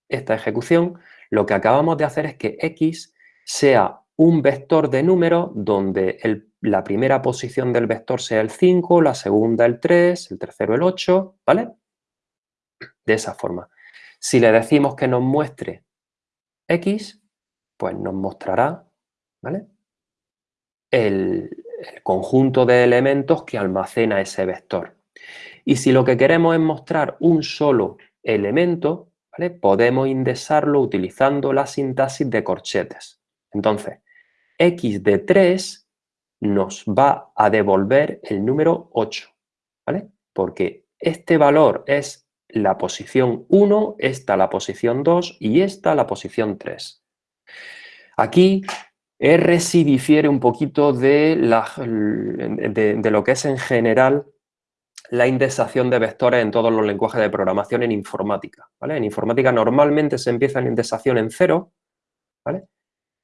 esta ejecución, lo que acabamos de hacer es que x sea un vector de números donde la primera posición del vector sea el 5, la segunda el 3, el tercero el 8, ¿vale? De esa forma. Si le decimos que nos muestre x, pues nos mostrará, ¿vale? El, el conjunto de elementos que almacena ese vector. Y si lo que queremos es mostrar un solo elemento, podemos indexarlo utilizando la sintaxis de corchetes. Entonces, x de 3 nos va a devolver el número 8, ¿vale? Porque este valor es la posición 1, esta la posición 2 y esta la posición 3. Aquí R sí difiere un poquito de, de, lo que es en general la indexación de vectores en todos los lenguajes de programación en informática. ¿vale? En informática normalmente se empieza en indexación en 0, ¿vale?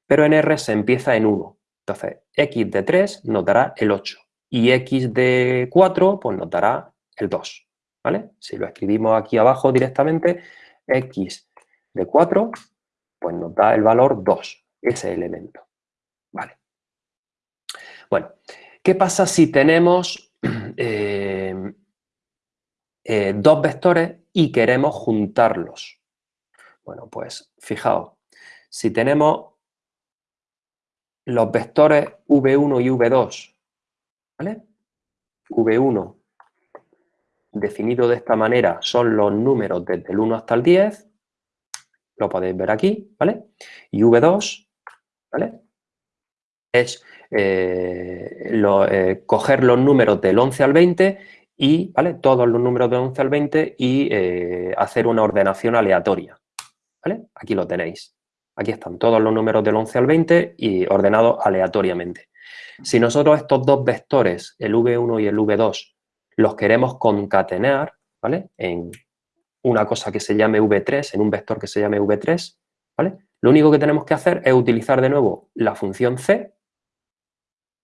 pero en R se empieza en 1. Entonces, x de 3 nos dará el 8 y x de 4 pues nos dará el 2. ¿vale? Si lo escribimos aquí abajo directamente, x de 4 pues nos da el valor 2, ese elemento. Bueno, ¿qué pasa si tenemos <clears throat> eh, eh, dos vectores y queremos juntarlos? Bueno, pues fijaos, si tenemos los vectores V1 y V2, ¿vale? V1 definido de esta manera son los números desde el 1 hasta el 10, lo podéis ver aquí, ¿vale? Y V2, ¿vale? Es eh, eh, coger los números del 11 al 20 y, ¿vale? Todos los números del 11 al 20 y eh, hacer una ordenación aleatoria, ¿vale? Aquí lo tenéis. Aquí están todos los números del 11 al 20 y ordenados aleatoriamente. Si nosotros estos dos vectores, el V1 y el V2, los queremos concatenar, ¿vale? En una cosa que se llame V3, en un vector que se llame V3, ¿vale? Lo único que tenemos que hacer es utilizar de nuevo la función C,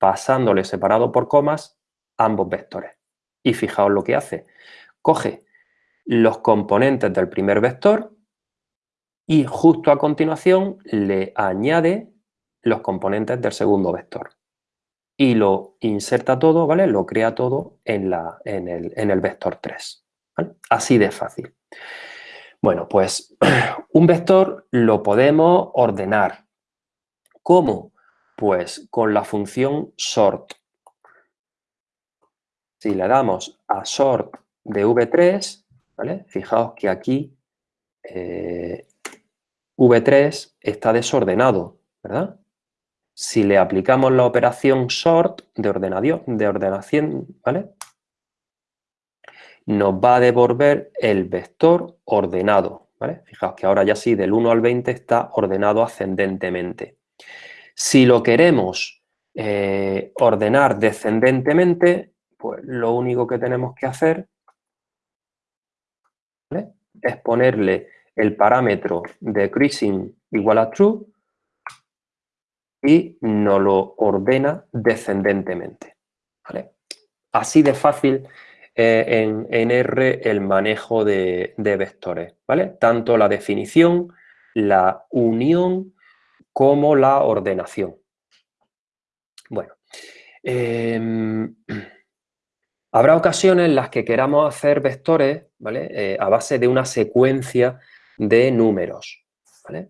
pasándole separado por comas ambos vectores. Y fijaos lo que hace. Coge los componentes del primer vector y justo a continuación le añade los componentes del segundo vector. Y lo inserta todo, ¿vale? Lo crea todo en, la, en, el, en el, vector 3. Así de fácil. Bueno, pues <clears throat> un vector lo podemos ordenar. ¿Cómo? Pues con la función sort. Si le damos a sort de v3, ¿vale? Fijaos que aquí eh, V3 está desordenado, ¿verdad? Si le aplicamos la operación sort de ordenación, de ordenación ¿vale? Nos va a devolver el vector ordenado, ¿vale? Fijaos que ahora ya sí, del 1 al 20 está ordenado ascendentemente. Si lo queremos eh, ordenar descendentemente, pues lo único que tenemos que hacer es ponerle el parámetro de creasing igual a true y nos lo ordena descendentemente. Así de fácil en, R el manejo de, vectores, ¿vale? Tanto la definición, la unión, como la ordenación. Bueno, em, <clears throat> habrá ocasiones en las que queramos hacer vectores, ¿vale? Eh, a base de una secuencia de números. ¿vale?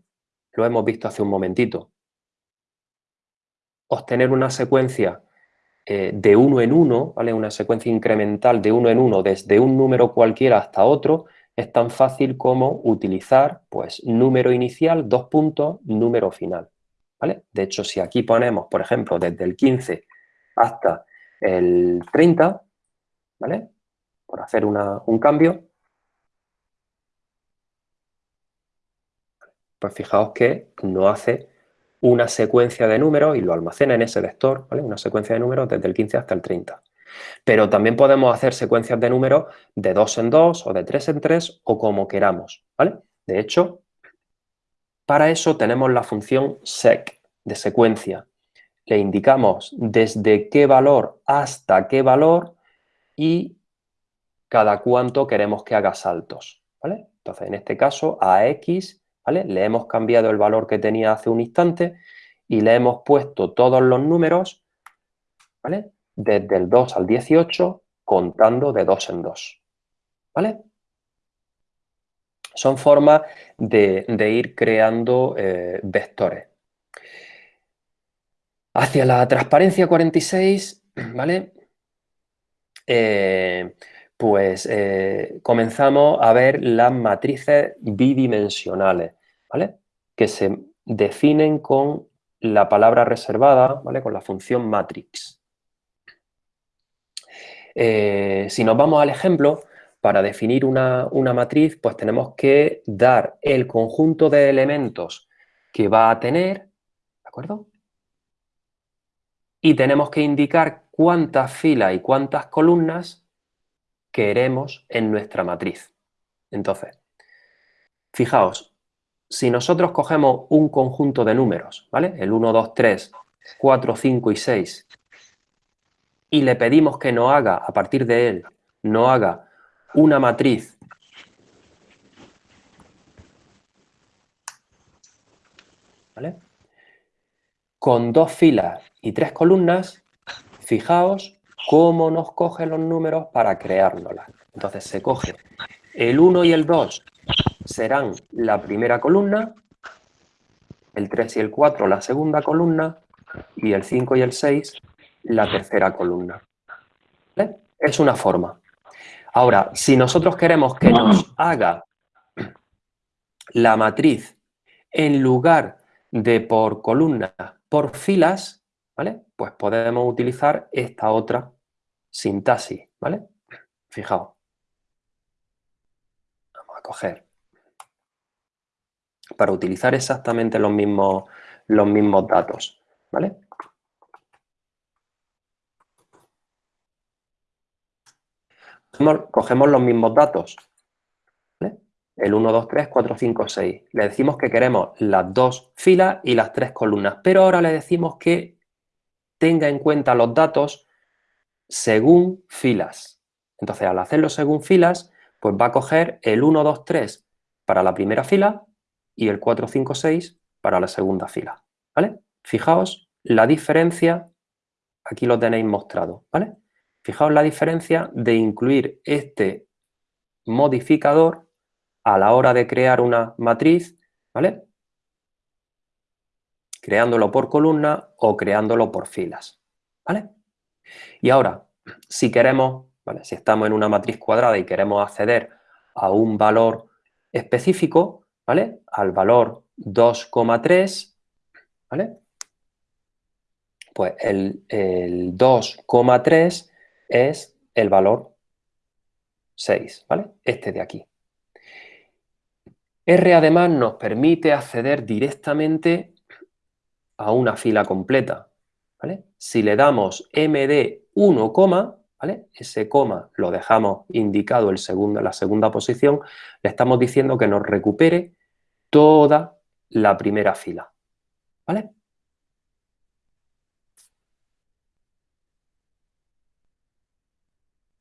Lo hemos visto hace un momentito. Obtener una secuencia eh, de uno en uno, ¿vale? una secuencia incremental de uno en uno desde un número cualquiera hasta otro, es tan fácil como utilizar pues, número inicial, dos puntos, número final. ¿vale? De hecho, si aquí ponemos, por ejemplo, desde el 15 hasta el 30, ¿vale? por hacer un cambio, Pues fijaos que no hace una secuencia de números y lo almacena en ese vector, ¿vale? Una secuencia de números desde el 15 hasta el 30. Pero también podemos hacer secuencias de números de 2 en 2 o de 3 en 3 o como queramos, ¿vale? De hecho, para eso tenemos la función sec de secuencia. Le indicamos desde qué valor hasta qué valor y cada cuánto queremos que haga saltos, ¿vale? Entonces, en este caso, a x le hemos cambiado el valor que tenía hace un instante y le hemos puesto todos los números, ¿vale? Desde el 2 al 18, contando de 2 en 2, ¿vale? Son formas de, ir creando eh, vectores. Hacia la transparencia 46, <clears throat> ¿vale? Eh, pues eh, comenzamos a ver las matrices bidimensionales. ¿vale? Que se definen con la palabra reservada, ¿vale? Con la función matrix. Eh, si nos vamos al ejemplo, para definir una, matriz, pues tenemos que dar el conjunto de elementos que va a tener, ¿de acuerdo? y tenemos que indicar cuántas filas y cuántas columnas queremos en nuestra matriz. Entonces, fijaos, si nosotros cogemos un conjunto de números, ¿vale? El 1, 2, 3, 4, 5 y 6, y le pedimos que nos haga, a partir de él, no haga una matriz ¿vale? con dos filas y tres columnas, fijaos cómo nos coge los números para creárnoslas. Entonces se coge el 1 y el 2 serán la primera columna, el 3 y el 4 la segunda columna y el 5 y el 6 la tercera columna. Es una forma. Ahora, si nosotros queremos que nos haga la matriz en lugar de por columna, por filas, ¿vale? Pues podemos utilizar esta otra sintaxis, ¿vale? Fijaos. Vamos a coger. Para utilizar exactamente los mismos, los mismos datos, ¿vale? Cogemos los mismos datos, el 1, 2, 3, 4, 5, 6. Le decimos que queremos las dos filas y las tres columnas, pero ahora le decimos que tenga en cuenta los datos según filas. Entonces, al hacerlo según filas, pues va a coger el 1, 2, 3 para la primera fila y el 4, 5, 6 para la segunda fila. Fijaos la diferencia, aquí lo tenéis mostrado. Fijaos la diferencia de incluir este modificador a la hora de crear una matriz, ¿vale? Creándolo por columna o creándolo por filas, ¿vale? Y ahora, si queremos, ¿vale? Si estamos en una matriz cuadrada y queremos acceder a un valor específico, ¿vale? Al valor 2,3, ¿vale? Pues el, el 2,3 es el valor 6, ¿vale? Este de aquí. R además nos permite acceder directamente a una fila completa. ¿vale? Si le damos md 1, ¿vale? ese coma lo dejamos indicado segundo, en la segunda posición, le estamos diciendo que nos recupere toda la primera fila. ¿vale?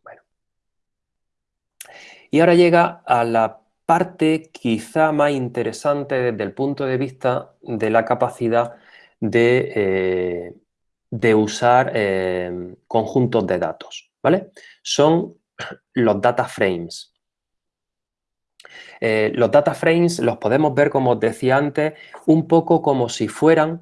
Bueno. Y ahora llega a la parte quizá más interesante desde el punto de vista de la capacidad de, eh, usar eh, conjuntos de datos, ¿vale? Son los data frames. Eh, los data frames los podemos ver, como os decía antes, un poco como si fueran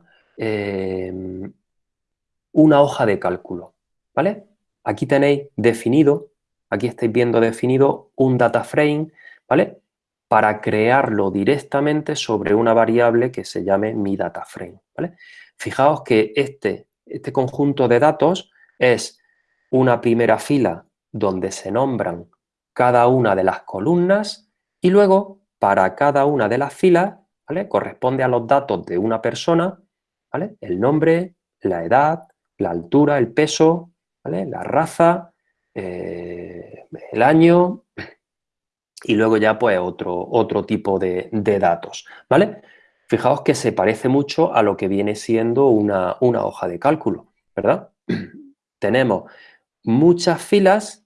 una hoja de cálculo, ¿vale? Aquí tenéis definido, aquí estáis viendo definido un data frame, ¿vale? para crearlo directamente sobre una variable que se llame mi data frame. Fijaos que este, este conjunto de datos es una primera fila donde se nombran cada una de las columnas y luego para cada una de las filas corresponde a los datos de una persona, el nombre, la edad, la altura, el peso, la raza, eh, el año, y luego ya pues otro, otro tipo de, datos, ¿vale? Fijaos que se parece mucho a lo que viene siendo una, hoja de cálculo, ¿verdad? <clears throat> Tenemos muchas filas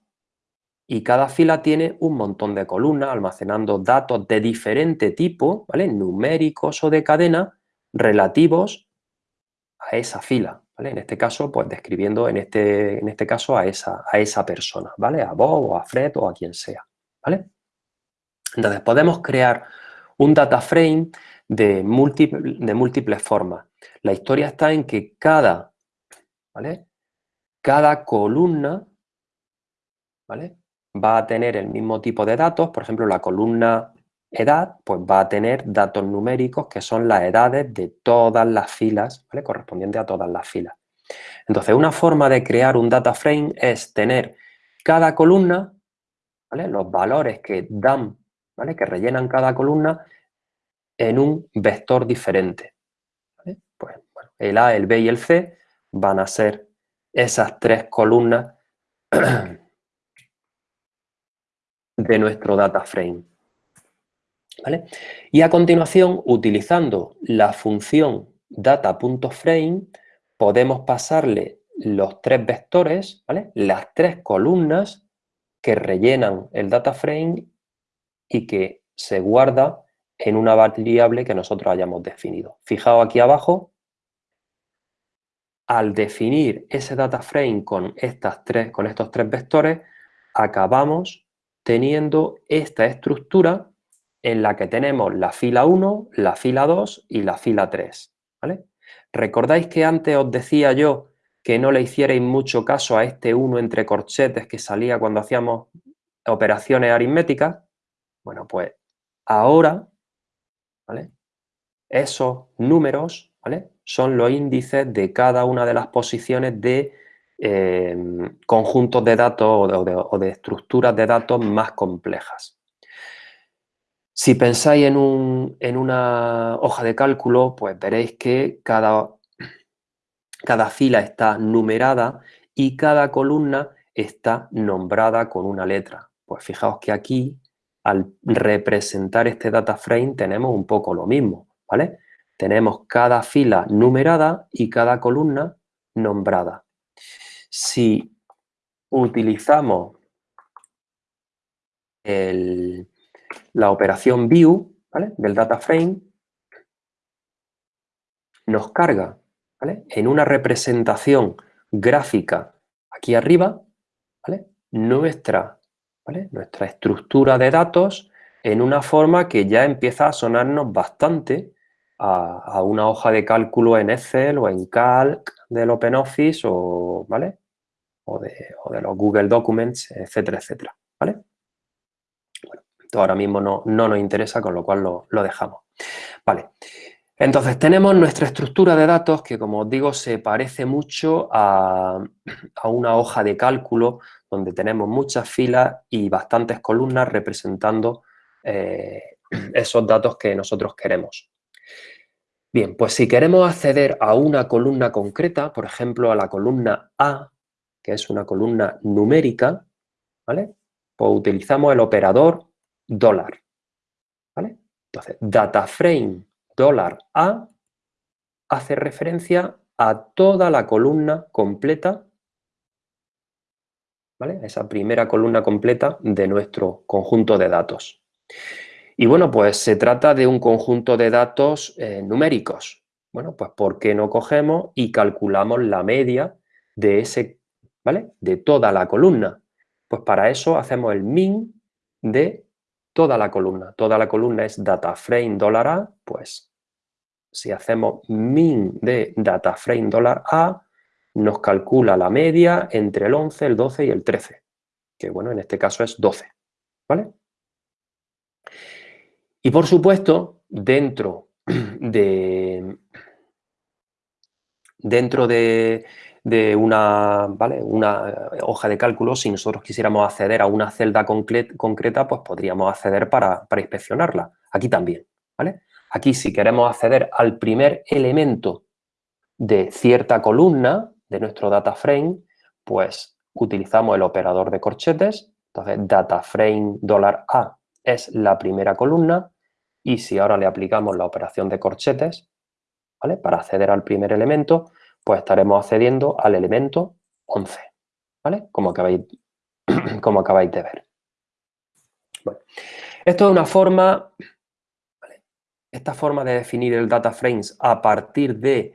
y cada fila tiene un montón de columnas almacenando datos de diferente tipo, ¿vale? Numéricos o de cadena relativos a esa fila, En este caso, pues describiendo en este, en este caso a esa, a esa persona, ¿vale? A Bob o a Fred o a quien sea, ¿vale? Entonces, podemos crear un data frame de, de múltiples formas. La historia está en que cada, ¿vale? cada columna ¿vale? va a tener el mismo tipo de datos. Por ejemplo, la columna edad pues va a tener datos numéricos que son las edades de todas las filas, ¿vale? correspondiente a todas las filas. Entonces, una forma de crear un data frame es tener cada columna, ¿vale? los valores que dan que rellenan cada columna en un vector diferente. Pues, el A, el B y el C van a ser esas tres columnas <clears throat> de nuestro data frame. Y a continuación, utilizando la función data.frame, podemos pasarle los tres vectores, las tres columnas que rellenan el data frame y que se guarda en una variable que nosotros hayamos definido. Fijaos aquí abajo, al definir ese data frame con, estas tres, con estos tres vectores, acabamos teniendo esta estructura en la que tenemos la fila 1, la fila 2 y la fila 3. ¿vale? ¿Recordáis que antes os decía yo que no le hicierais mucho caso a este 1 entre corchetes que salía cuando hacíamos operaciones aritméticas? Bueno, pues ahora ¿vale? esos números ¿vale? son los índices de cada una de las posiciones de eh, conjuntos de datos o de, estructuras de datos más complejas. Si pensáis en, una hoja de cálculo, pues veréis que cada, cada fila está numerada y cada columna está nombrada con una letra. Pues fijaos que aquí, al representar este data frame, tenemos un poco lo mismo, ¿vale? Tenemos cada fila numerada y cada columna nombrada. Si utilizamos la operación view del data frame, nos carga en una representación gráfica aquí arriba nuestra, nuestra estructura de datos en una forma que ya empieza a sonarnos bastante a, una hoja de cálculo en Excel o en Calc del OpenOffice o, ¿vale? o, de, los Google Documents, etcétera, etcétera. Esto ahora mismo no, nos interesa, con lo cual lo, dejamos. Vale. Entonces, tenemos nuestra estructura de datos que, como os digo, se parece mucho a, una hoja de cálculo donde tenemos muchas filas y bastantes columnas representando eh, esos datos que nosotros queremos. Bien, pues si queremos acceder a una columna concreta, por ejemplo, a la columna A, que es una columna numérica, ¿vale? Pues utilizamos el operador dólar, ¿vale? Entonces, dataframe dólar A hace referencia a toda la columna completa, ¿vale? Esa primera columna completa de nuestro conjunto de datos. Y bueno, pues se trata de un conjunto de datos eh, numéricos. Bueno, pues ¿por qué no cogemos y calculamos la media de ese, ¿vale? De toda la columna. Pues para eso hacemos el min de toda la columna. Toda la columna es dataframe dólar $A, pues si hacemos min de dataframe dólar $A, nos calcula la media entre el 11, el 12 y el 13, que bueno, en este caso es 12, ¿vale? Y por supuesto, dentro de, dentro de, una, una hoja de cálculo, si nosotros quisiéramos acceder a una celda concreta, pues podríamos acceder para, inspeccionarla. Aquí también, ¿vale? Aquí si queremos acceder al primer elemento de cierta columna de nuestro data frame, pues utilizamos el operador de corchetes, entonces data frame $A es la primera columna y si ahora le aplicamos la operación de corchetes, ¿vale? Para acceder al primer elemento, pues estaremos accediendo al elemento 11, ¿vale? Como acabáis, <clears throat> como acabáis de ver. Esto es una forma, esta forma de definir el data frames a partir de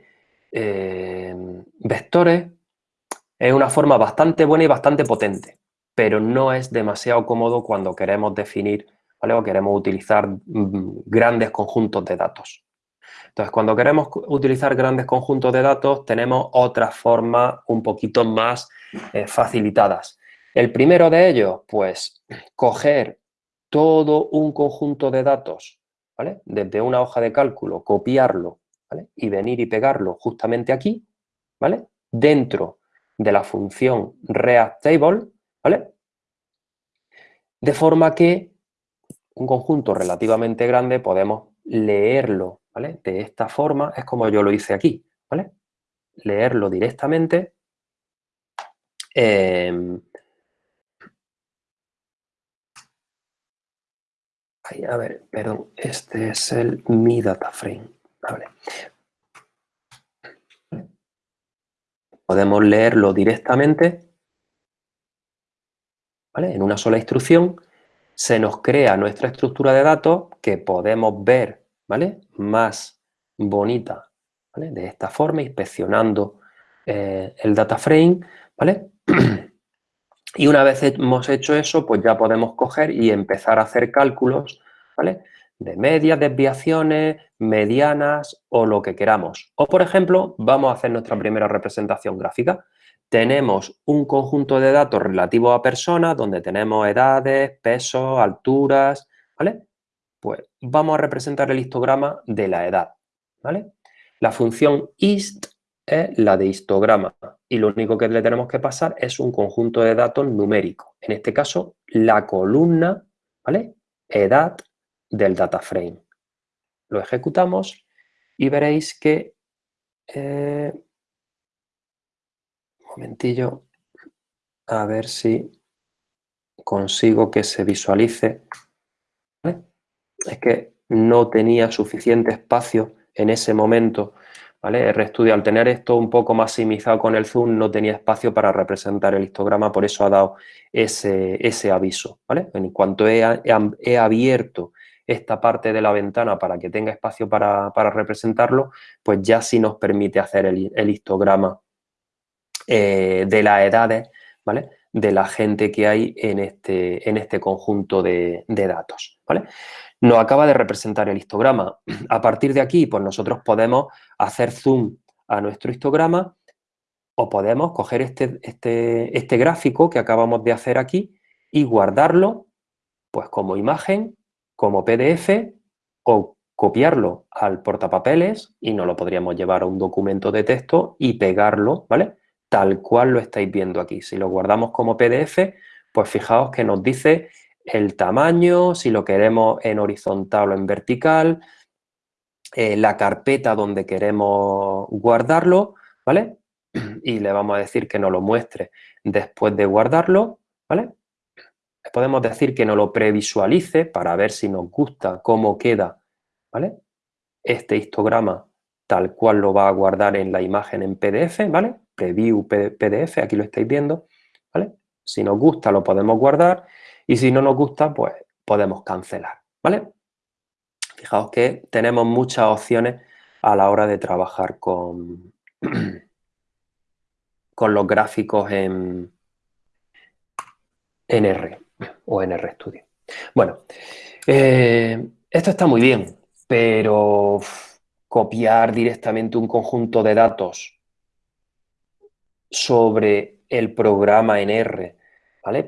eh, vectores es una forma bastante buena y bastante potente, pero no es demasiado cómodo cuando queremos definir o queremos utilizar mm, grandes conjuntos de datos. Entonces, cuando queremos utilizar grandes conjuntos de datos, tenemos otras formas un poquito más eh, facilitadas. El primero de ellos, pues, coger todo un conjunto de datos, ¿vale? Desde una hoja de cálculo, copiarlo. Y venir y pegarlo justamente aquí, ¿vale? Dentro de la función readTable, ¿vale? De forma que un conjunto relativamente grande podemos leerlo, De esta forma, es como yo lo hice aquí, leerlo directamente. Em, a ver, perdón, este es el mi data frame. Podemos leerlo directamente en una sola instrucción. Se nos crea nuestra estructura de datos que podemos ver ¿vale? más bonita de esta forma, inspeccionando eh, el data frame. ¿vale? <clears throat> Y una vez hemos hecho eso, pues ya podemos coger y empezar a hacer cálculos, ¿vale? De medias, desviaciones, medianas o lo que queramos. O, por ejemplo, vamos a hacer nuestra primera representación gráfica. Tenemos un conjunto de datos relativos a personas donde tenemos edades, pesos, alturas, ¿vale? Pues vamos a representar el histograma de la edad, ¿vale? La función hist es la de histograma y lo único que le tenemos que pasar es un conjunto de datos numérico. En este caso, la columna, ¿vale? Edad del data frame. Lo ejecutamos y veréis que... Eh, un momentillo, a ver si consigo que se visualice. Es que no tenía suficiente espacio en ese momento ¿vale? RStudio, al tener esto un poco maximizado con el zoom, no tenía espacio para representar el histograma, por eso ha dado ese, ese aviso, ¿vale? En cuanto he, he, abierto esta parte de la ventana para que tenga espacio para, representarlo, pues ya sí nos permite hacer el, histograma eh, de las edades, ¿vale? De la gente que hay en este, en este conjunto de, de datos, ¿vale? Nos acaba de representar el histograma. <clears throat> A partir de aquí, pues nosotros podemos hacer zoom a nuestro histograma o podemos coger este, este, este gráfico que acabamos de hacer aquí y guardarlo pues como imagen, como PDF o copiarlo al portapapeles y nos lo podríamos llevar a un documento de texto y pegarlo, ¿vale? Tal cual lo estáis viendo aquí. Si lo guardamos como PDF, pues fijaos que nos dice el tamaño, si lo queremos en horizontal o en vertical, eh, la carpeta donde queremos guardarlo, ¿vale? Y le vamos a decir que nos lo muestre después de guardarlo, ¿vale? Le podemos decir que nos lo previsualice para ver si nos gusta cómo queda, ¿vale? Este histograma tal cual lo va a guardar en la imagen en PDF, ¿vale? Preview PDF, aquí lo estáis viendo, ¿vale? Si nos gusta lo podemos guardar y si no nos gusta, pues podemos cancelar, ¿vale? Fijaos que tenemos muchas opciones a la hora de trabajar con, <clears throat> con los gráficos en, R o en RStudio. Bueno, eh, esto está muy bien, pero copiar directamente un conjunto de datos sobre el programa en R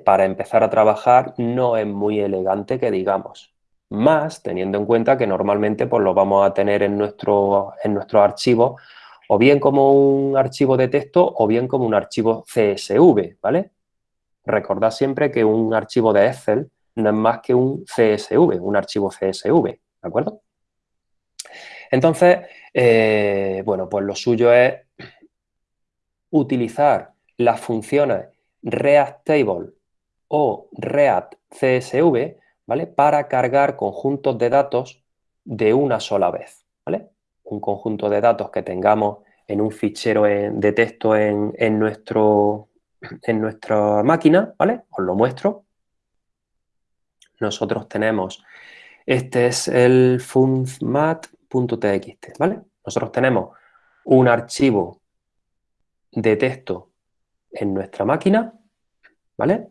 para empezar a trabajar no es muy elegante que digamos. Más teniendo en cuenta que normalmente pues, lo vamos a tener en nuestro, en nuestro archivo o bien como un archivo de texto o bien como un archivo CSV, ¿vale? Recordad siempre que un archivo de Excel no es más que un CSV, un archivo CSV, ¿de acuerdo? Entonces, eh, bueno, pues lo suyo es utilizar las funciones React Table o React CSV, ¿vale? Para cargar conjuntos de datos de una sola vez, ¿vale? Un conjunto de datos que tengamos en un fichero de texto en, nuestro, en nuestra máquina, ¿vale? Os lo muestro. Nosotros tenemos, este es el funmat.txt, ¿vale? Nosotros tenemos un archivo de texto en nuestra máquina, ¿vale?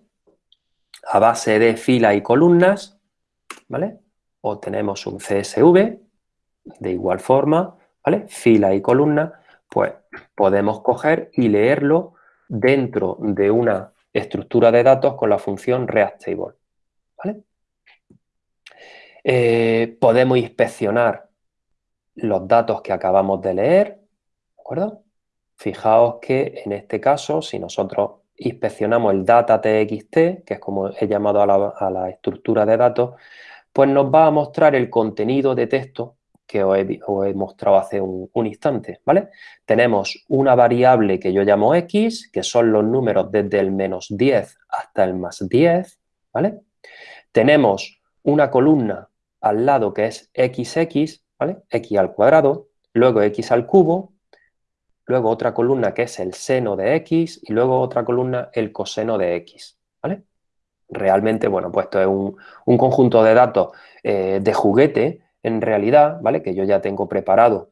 A base de fila y columnas, ¿vale? O tenemos un CSV de igual forma, ¿vale? Fila y columna, pues podemos coger y leerlo dentro de una estructura de datos con la función ReactTable, ¿vale? Eh, podemos inspeccionar los datos que acabamos de leer, ¿de acuerdo? Fijaos que en este caso, si nosotros inspeccionamos el data.txt, que es como he llamado a la, estructura de datos, pues nos va a mostrar el contenido de texto que os he, mostrado hace un, un, instante, ¿vale? Tenemos una variable que yo llamo x, que son los números desde el menos 10 hasta el más 10, ¿vale? Tenemos una columna al lado que es xx, ¿vale? x al cuadrado, luego x al cubo, luego otra columna que es el seno de x y luego otra columna el coseno de x, ¿vale? Realmente, bueno, pues esto es un, conjunto de datos eh, de juguete, en realidad, ¿vale? Que yo ya tengo preparado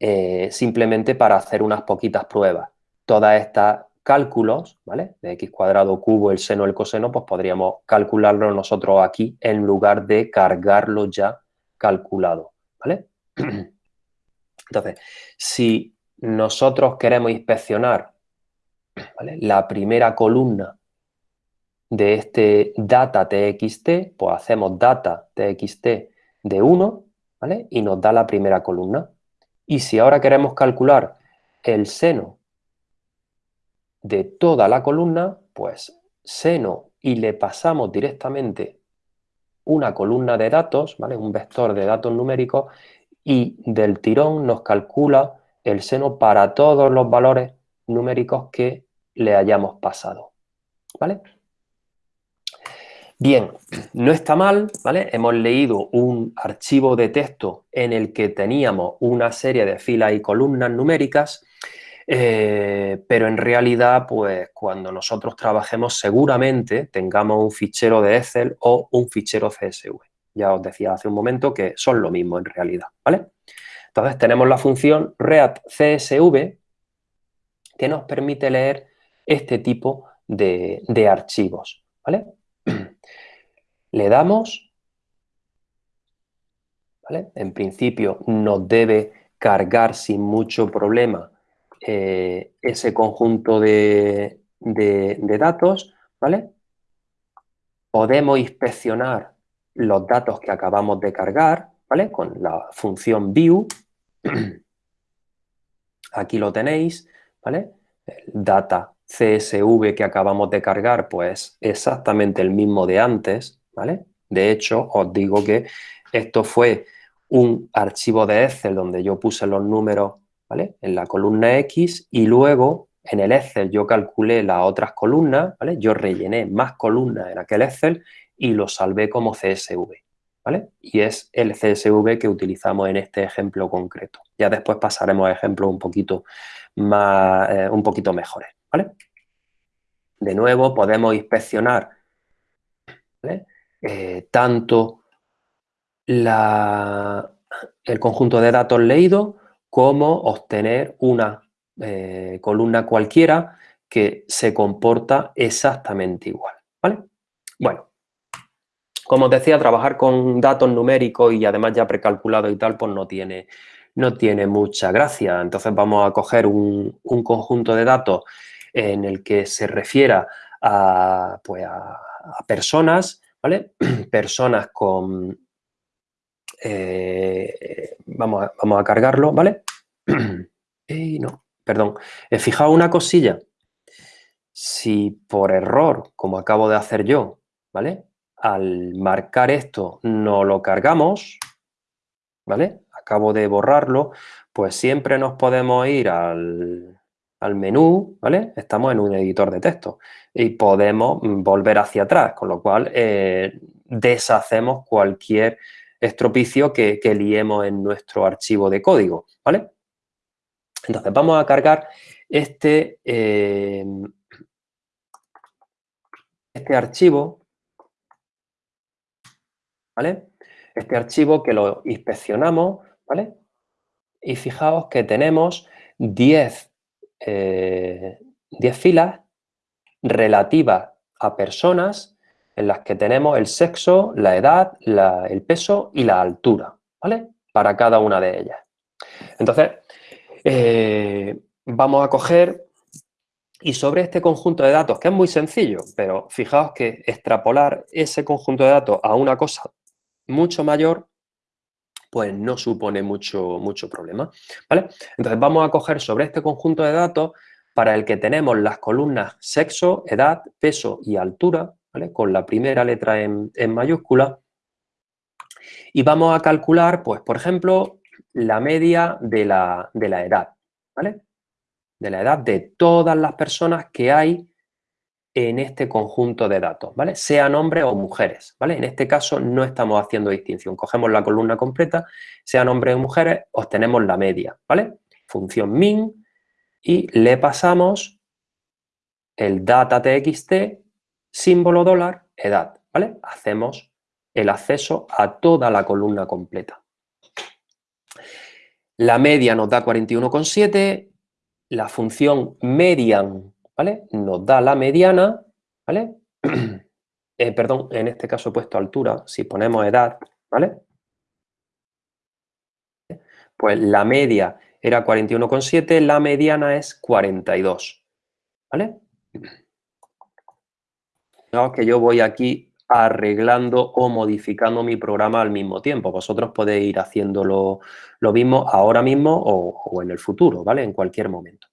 eh, simplemente para hacer unas poquitas pruebas. Todas estas cálculos, ¿vale? De x cuadrado, cubo, el seno, el coseno, pues podríamos calcularlo nosotros aquí en lugar de cargarlo ya calculado, ¿vale? <clears throat> Entonces, si nosotros queremos inspeccionar la primera columna de este data txt, pues hacemos data txt de 1, ¿vale? Y nos da la primera columna. Y si ahora queremos calcular el seno de toda la columna, pues seno y le pasamos directamente una columna de datos, ¿vale? un vector de datos numéricos y del tirón nos calcula el seno para todos los valores numéricos que le hayamos pasado. ¿vale? Bien, no está mal, ¿vale? Hemos leído un archivo de texto en el que teníamos una serie de filas y columnas numéricas eh, pero en realidad, pues cuando nosotros trabajemos seguramente tengamos un fichero de Excel o un fichero CSV. Ya os decía hace un momento que son lo mismo en realidad, ¿vale? Entonces tenemos la función readCSV que nos permite leer este tipo de, de archivos, ¿vale? <clears throat> Le damos, ¿vale? En principio nos debe cargar sin mucho problema eh, ese conjunto de, datos, ¿vale? Podemos inspeccionar los datos que acabamos de cargar, ¿vale? Con la función view. <clears throat> Aquí lo tenéis, ¿vale? El data CSV que acabamos de cargar, pues exactamente el mismo de antes, ¿vale? De hecho, os digo que esto fue un archivo de Excel donde yo puse los números en la columna X y luego en el Excel yo calculé las otras columnas, ¿vale? Yo rellené más columnas en aquel Excel y lo salvé como CSV, ¿vale? Y es el CSV que utilizamos en este ejemplo concreto. Ya después pasaremos a ejemplos un poquito más, eh, un poquito mejores, ¿vale? De nuevo podemos inspeccionar eh, tanto el conjunto de datos leídos cómo obtener una eh, columna cualquiera que se comporta exactamente igual, ¿vale? Bueno, como os decía, trabajar con datos numéricos y además ya precalculados y tal, pues no tiene, no tiene mucha gracia. Entonces vamos a coger un, conjunto de datos en el que se refiera a, pues a, personas, ¿vale? <clears throat> Personas con... Eh, vamos, a, vamos a cargarlo, ¿vale? <clears throat> no, perdón. He fijado una cosilla. Si por error, como acabo de hacer yo, ¿vale? Al marcar esto no lo cargamos, ¿vale? Acabo de borrarlo, pues siempre nos podemos ir al, menú, ¿vale? Estamos en un editor de texto y podemos volver hacia atrás, con lo cual eh, deshacemos cualquier estropicio que, que liemos en nuestro archivo de código, ¿vale? Entonces, vamos a cargar este, eh, este archivo, ¿vale? Este archivo que lo inspeccionamos, ¿vale? Y fijaos que tenemos 10, eh, filas relativas a personas en las que tenemos el sexo, la edad, el peso y la altura, ¿vale? Para cada una de ellas. Entonces, eh, vamos a coger y sobre este conjunto de datos, que es muy sencillo, pero fijaos que extrapolar ese conjunto de datos a una cosa mucho mayor, pues no supone mucho, mucho problema, ¿vale? Entonces vamos a coger sobre este conjunto de datos para el que tenemos las columnas sexo, edad, peso y altura, ¿vale? Con la primera letra en, en mayúscula. Y vamos a calcular, pues, por ejemplo, la media de la, de la edad, ¿vale? De la edad de todas las personas que hay en este conjunto de datos, ¿vale? Sean hombres o mujeres, ¿vale? En este caso no estamos haciendo distinción. Cogemos la columna completa, sean hombres o mujeres, obtenemos la media, ¿vale? Función min y le pasamos el data txt, símbolo dólar, edad, ¿vale? Hacemos el acceso a toda la columna completa. La media nos da 41,7, la función median ¿vale? Nos da la mediana, ¿vale? <clears throat> Eh, perdón, en este caso he puesto altura, si ponemos edad, ¿vale? Pues la media era 41,7, la mediana es 42, ¿vale? Fijaos que yo voy aquí arreglando o modificando mi programa al mismo tiempo. Vosotros podéis ir haciendo lo, mismo ahora mismo o, o en el futuro, ¿vale? En cualquier momento.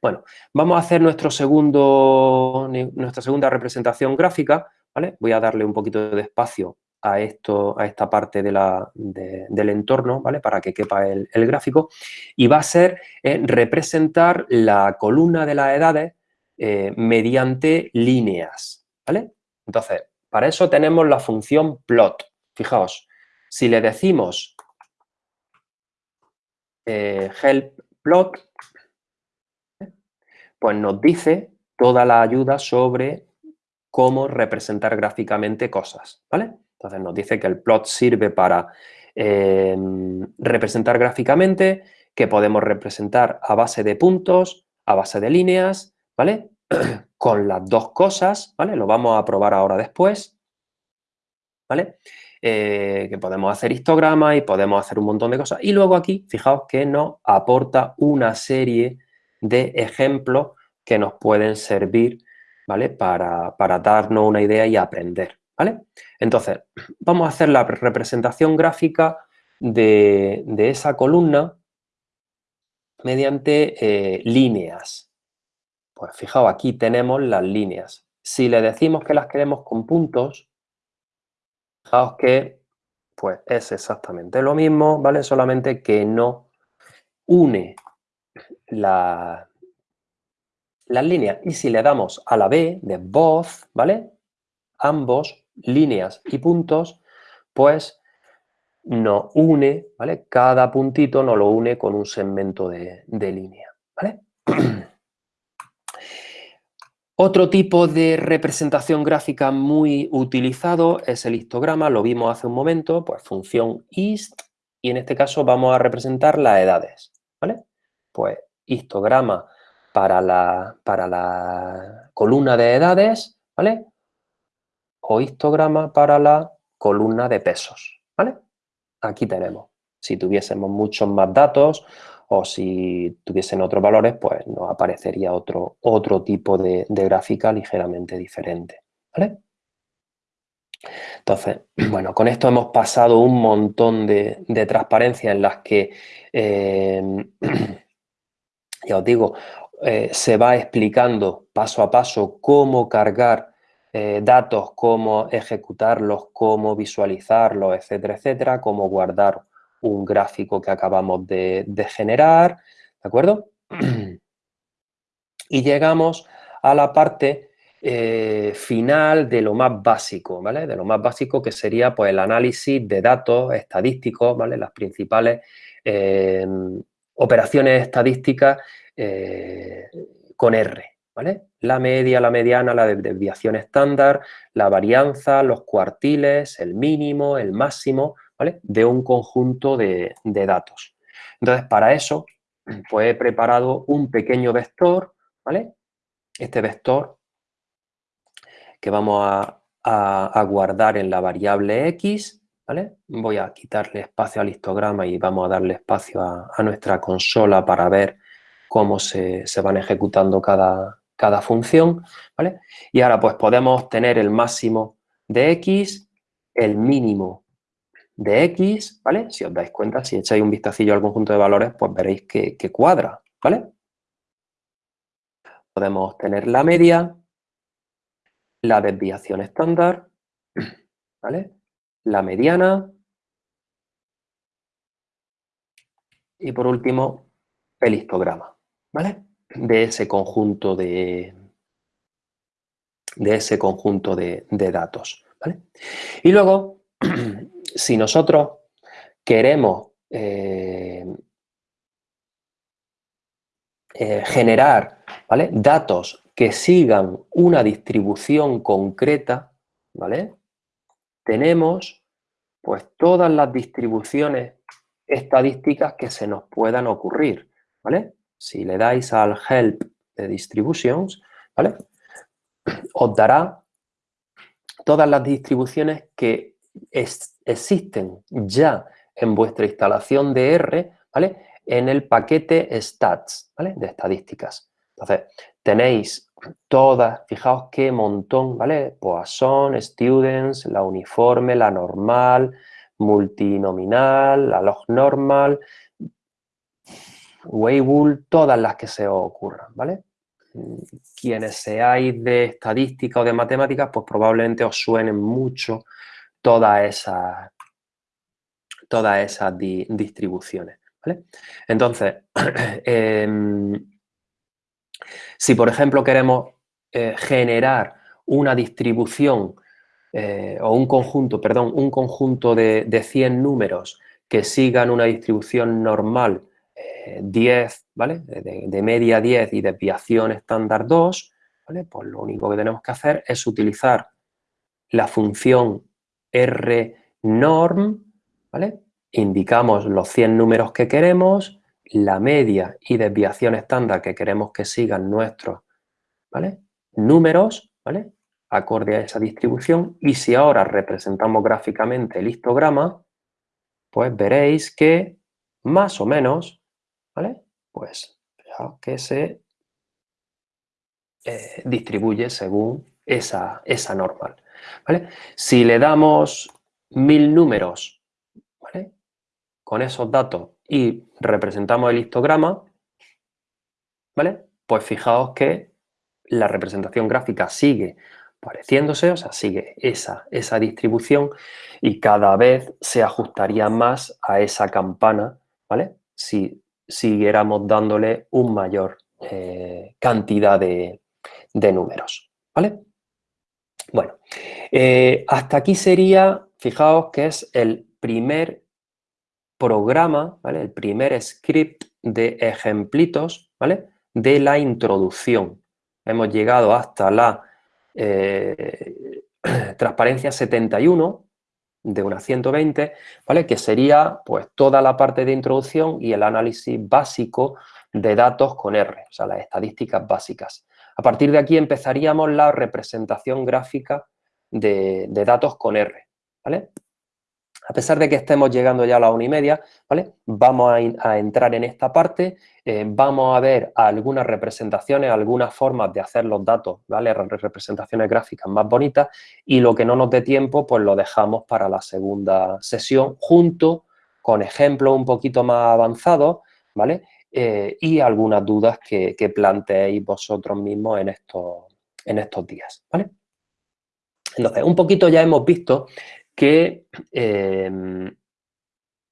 Bueno, vamos a hacer nuestro segundo, nuestra segunda representación gráfica, ¿vale? Voy a darle un poquito de espacio a, esto, a esta parte del entorno, ¿vale? Para que quepa el, gráfico. Y va a ser eh, representar la columna de las edades eh, mediante líneas, ¿vale? Entonces, para eso tenemos la función plot. Fijaos, si le decimos eh, help plot, pues nos dice toda la ayuda sobre cómo representar gráficamente cosas, ¿vale? Entonces nos dice que el plot sirve para em, representar gráficamente, que podemos representar a base de puntos, a base de líneas, ¿vale? <clears throat> Con las dos cosas, ¿vale? Lo vamos a probar ahora después, ¿vale? Eh, que podemos hacer histogramas y podemos hacer un montón de cosas. Y luego aquí, fijaos que nos aporta una serie de ejemplos que nos pueden servir ¿vale? Para, darnos una idea y aprender. ¿vale? Entonces, vamos a hacer la representación gráfica de, esa columna mediante eh, líneas. Pues fijaos, aquí tenemos las líneas. Si le decimos que las queremos con puntos, fijaos que pues es exactamente lo mismo, ¿vale? Solamente que no une la, las líneas. Y si le damos a la B de both, ¿vale? Ambos, líneas y puntos, pues nos une, ¿vale? Cada puntito nos lo une con un segmento de, línea, ¿vale? <clears throat> Otro tipo de representación gráfica muy utilizado es el histograma, lo vimos hace un momento, pues función ist, y en este caso vamos a representar las edades, ¿vale? Pues histograma para la, para la columna de edades, ¿vale? O histograma para la columna de pesos, ¿vale? Aquí tenemos. Si tuviésemos muchos más datos o si tuviesen otros valores, pues nos aparecería otro, otro tipo de, gráfica ligeramente diferente, ¿vale? Entonces, <clears throat> bueno, con esto hemos pasado un montón de, transparencias en las que, eh, <clears throat> ya os digo, eh, se va explicando paso a paso cómo cargar eh, datos, cómo ejecutarlos, cómo visualizarlos, etcétera, etcétera, cómo guardar un gráfico que acabamos de, generar, ¿de acuerdo? <clears throat> Y llegamos a la parte eh, final de lo más básico, ¿vale? De lo más básico que sería pues, el análisis de datos estadísticos, ¿vale? Las principales operaciones estadísticas eh, con R, ¿vale? La media, la mediana, la desviación estándar, la varianza, los cuartiles, el mínimo, el máximo, ¿vale? De un conjunto de, datos. Entonces, para eso, pues he preparado un pequeño vector, ¿vale? Este vector que vamos a, guardar en la variable x, Voy a quitarle espacio al histograma y vamos a darle espacio a, nuestra consola para ver cómo se, van ejecutando cada, función, ¿vale? Y ahora pues podemos obtener el máximo de x, el mínimo de x, ¿vale? Si os dais cuenta, si echáis un vistacillo al conjunto de valores, pues veréis que, que cuadra, ¿vale? Podemos obtener la media, la desviación estándar, ¿vale? La mediana, Y por último, el histograma, ¿vale? De ese conjunto de, de ese conjunto de, datos, ¿vale? Y luego, <clears throat> si nosotros queremos eh, eh, generar ¿vale? datos que sigan una distribución concreta, ¿vale? Tenemos pues todas las distribuciones estadísticas que se nos puedan ocurrir, ¿vale? Si le dais al help de distributions, ¿vale? Os dará todas las distribuciones que existen ya en vuestra instalación de R, ¿vale? En el paquete stats, ¿vale? De estadísticas. Entonces, tenéis todas, fijaos qué montón, ¿vale? Poisson, students, la uniforme, la normal, multinominal, la log normal, Weibull, todas las que se os ocurran, ¿vale? Quienes seáis de estadística o de matemáticas, pues probablemente os suenen mucho todas esas, todas esas distribuciones, ¿vale? Entonces, <clears throat> em, si por ejemplo queremos eh, generar una distribución eh, o un conjunto, perdón, un conjunto de, de, 100 números que sigan una distribución normal 10, eh, ¿vale? De, media 10 y desviación estándar 2, ¿vale? Pues lo único que tenemos que hacer es utilizar la función rnorm, ¿vale? Indicamos los 100 números que queremos, la media y desviación estándar que queremos que sigan nuestros números, acorde a esa distribución. Y si ahora representamos gráficamente el histograma, pues veréis que más o menos, ¿vale? Pues que se eh, distribuye según esa, esa normal. Si le damos mil números con esos datos y representamos el histograma, ¿vale? Pues fijaos que la representación gráfica sigue pareciéndose, o sea, sigue esa, esa distribución y cada vez se ajustaría más a esa campana, ¿vale? Si siguiéramos dándole un mayor eh, cantidad de, números, ¿vale? Bueno, eh, hasta aquí sería, fijaos que es el primer programa, ¿vale? El primer script de ejemplitos, ¿vale? De la introducción. Hemos llegado hasta la eh, <clears throat> transparencia 71 de una 120, ¿vale? Que sería pues toda la parte de introducción y el análisis básico de datos con R, o sea, las estadísticas básicas. A partir de aquí empezaríamos la representación gráfica de, de datos con R, ¿vale? A pesar de que estemos llegando ya a la una y media, ¿vale? Vamos a, entrar en esta parte, eh, vamos a ver algunas representaciones, algunas formas de hacer los datos, ¿vale? Representaciones gráficas más bonitas y lo que no nos dé tiempo, pues lo dejamos para la segunda sesión junto con ejemplos un poquito más avanzados, ¿vale? Eh, y algunas dudas que, planteéis vosotros mismos en estos, en estos días, ¿vale? Entonces, un poquito ya hemos visto que em,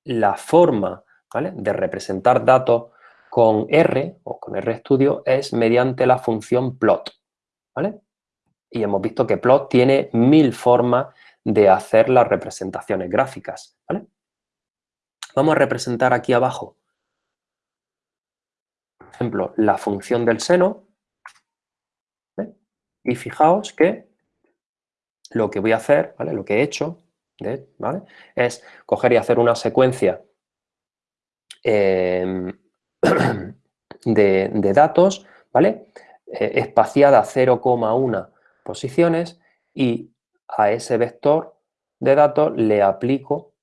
la forma de representar datos con R o con RStudio es mediante la función plot. ¿vale? Y hemos visto que plot tiene mil formas de hacer las representaciones gráficas. ¿vale? Vamos a representar aquí abajo, por ejemplo, la función del seno. Y fijaos que lo que voy a hacer, ¿vale? lo que he hecho Es coger y hacer una secuencia em, <clears throat> de, datos, ¿vale? Eh, espaciada 0,1 posiciones y a ese vector de datos le aplico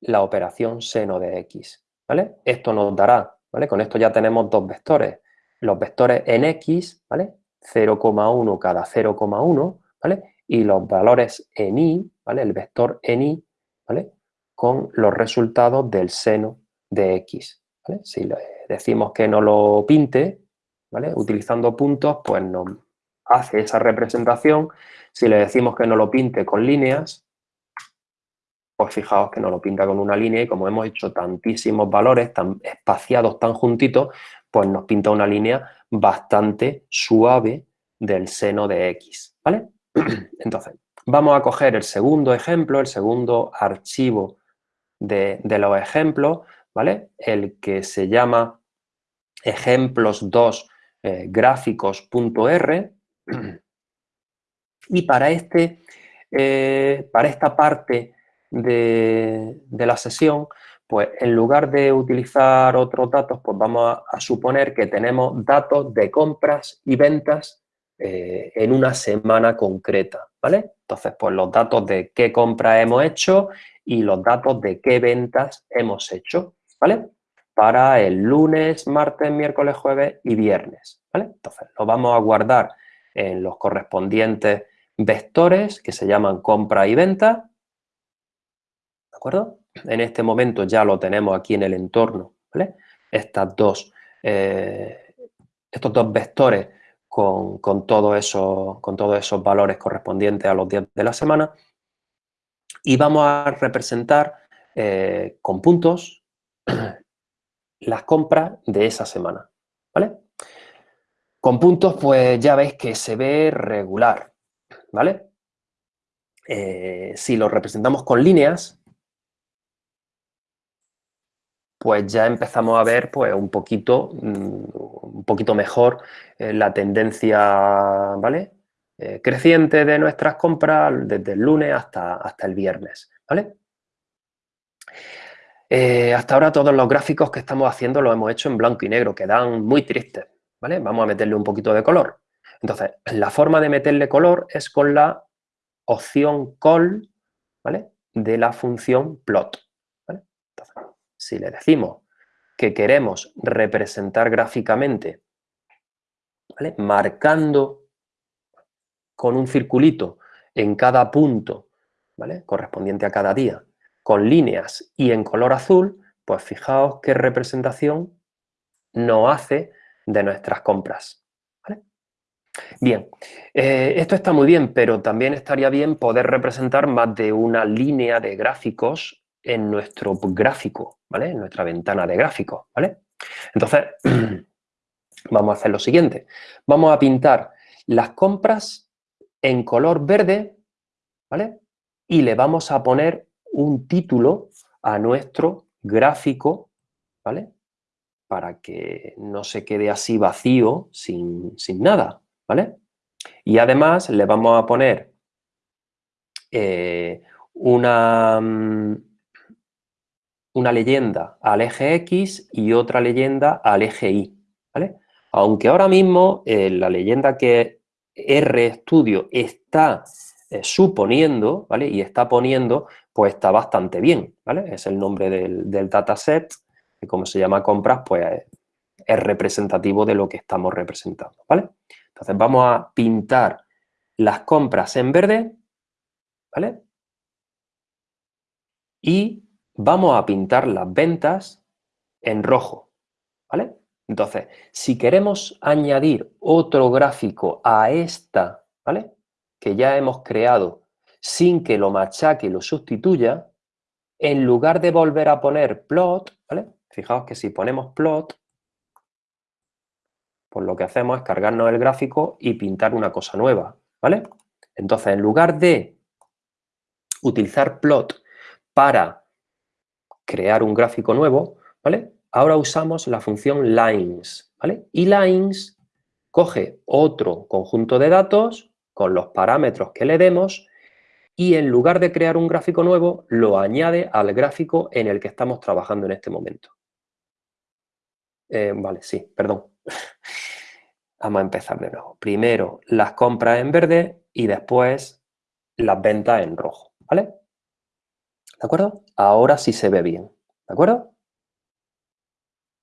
la operación seno de x, ¿vale? Esto nos dará, ¿vale? Con esto ya tenemos dos vectores. Los vectores en x, ¿vale? 0,1 cada 0,1, ¿vale? Y los valores en y, ¿vale? El vector en ¿vale? Con los resultados del seno de x, Si le decimos que no lo pinte, ¿vale? Utilizando puntos, pues nos hace esa representación. Si le decimos que no lo pinte con líneas, pues fijaos que nos lo pinta con una línea y como hemos hecho tantísimos valores tan espaciados, tan juntitos, pues nos pinta una línea bastante suave del seno de X, ¿vale? <clears throat> Entonces, vamos a coger el segundo ejemplo, el segundo archivo de, los ejemplos, ¿vale? El que se llama ejemplos2 eh, <clears throat> y para, este, eh, para esta parte de, la sesión, pues en lugar de utilizar otros datos, pues vamos a, suponer que tenemos datos de compras y ventas eh, en una semana concreta, ¿vale? Entonces, pues los datos de qué compras hemos hecho y los datos de qué ventas hemos hecho, ¿vale? Para el lunes, martes, miércoles, jueves y viernes, ¿vale? Entonces, lo vamos a guardar en los correspondientes vectores que se llaman compra y venta, ¿de acuerdo? En este momento ya lo tenemos aquí en el entorno, ¿vale? Estas dos, eh, estos dos vectores con, todo eso, con todos esos valores correspondientes a los días de la semana y vamos a representar eh, con puntos <clears throat> las compras de esa semana, ¿vale? Con puntos, pues ya veis que se ve regular, ¿vale? Eh, si lo representamos con líneas, pues ya empezamos a ver pues, un, poquito, mm, poquito mejor eh, la tendencia ¿vale? Eh, creciente de nuestras compras desde el lunes hasta, hasta el viernes. ¿vale? hasta ahora todos los gráficos que estamos haciendo los hemos hecho en blanco y negro, quedan muy tristes. ¿vale? Vamos a meterle un poquito de color. Entonces, la forma de meterle color es con la opción call, ¿vale? De la función plot, Entonces, si le decimos que queremos representar gráficamente. Marcando con un circulito en cada punto, ¿vale? Correspondiente a cada día, con líneas y en color azul, pues fijaos qué representación nos hace de nuestras compras. Bien, eh, esto está muy bien, pero también estaría bien poder representar más de una línea de gráficos en nuestro gráfico, ¿vale? En nuestra ventana de gráficos, ¿vale? Entonces, <clears throat> vamos a hacer lo siguiente. Vamos a pintar las compras en color verde, ¿vale? Y le vamos a poner un título a nuestro gráfico, ¿vale? Para que no se quede así vacío, sin, sin nada, ¿vale? Y además le vamos a poner eh, una, mm, una leyenda al eje X y otra leyenda al eje Y, ¿vale? Aunque ahora mismo eh, la leyenda que RStudio está eh, suponiendo, ¿vale? Y está poniendo, pues está bastante bien, ¿vale? Es el nombre del, del dataset, que como se llama compras, pues es representativo de lo que estamos representando, ¿vale? Entonces vamos a pintar las compras en verde, ¿vale? Y vamos a pintar las ventas en rojo, ¿vale? Entonces, si queremos añadir otro gráfico a esta, ¿vale? Que ya hemos creado sin que lo machaque y lo sustituya, en lugar de volver a poner plot, ¿vale? Fijaos que si ponemos plot, pues lo que hacemos es cargarnos el gráfico y pintar una cosa nueva, ¿vale? Entonces, en lugar de utilizar plot para crear un gráfico nuevo, ¿vale? Ahora usamos la función lines, ¿vale? Y lines coge otro conjunto de datos con los parámetros que le demos y en lugar de crear un gráfico nuevo, lo añade al gráfico en el que estamos trabajando en este momento. Eh, vale, sí, perdón. <laughs> Vamos a empezar de nuevo. Primero las compras en verde y después las ventas en rojo, ¿vale? ¿De acuerdo? Ahora sí se ve bien, ¿de acuerdo?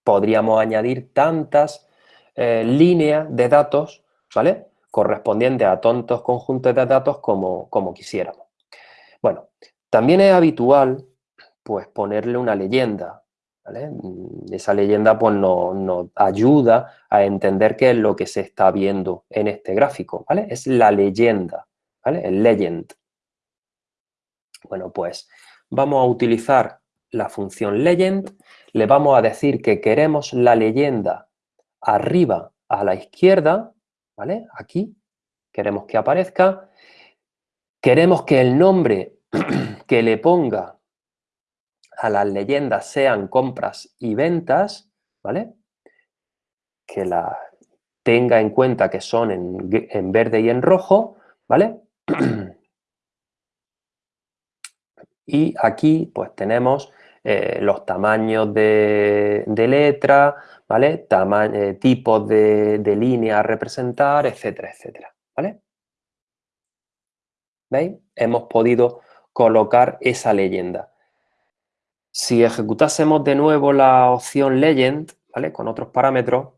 Podríamos añadir tantas eh, líneas de datos, ¿vale? Correspondientes a tontos conjuntos de datos como, como quisiéramos. Bueno, también es habitual pues ponerle una leyenda, Mm, esa leyenda pues, nos, ayuda a entender qué es lo que se está viendo en este gráfico, Es la leyenda, ¿vale? El legend. Bueno, pues vamos a utilizar la función legend, le vamos a decir que queremos la leyenda arriba a la izquierda, ¿vale? Aquí, queremos que aparezca. Queremos que el nombre <clears throat> que le ponga a las leyendas sean compras y ventas, ¿vale? Que la tenga en cuenta que son en, verde y en rojo, ¿vale? <clears throat> Y aquí pues tenemos eh, los tamaños de, letra, ¿vale? Eh, tipos de, línea a representar, etcétera, etcétera, ¿vale? ¿Veis? Hemos podido colocar esa leyenda. Si ejecutásemos de nuevo la opción legend, ¿vale? Con otros parámetros,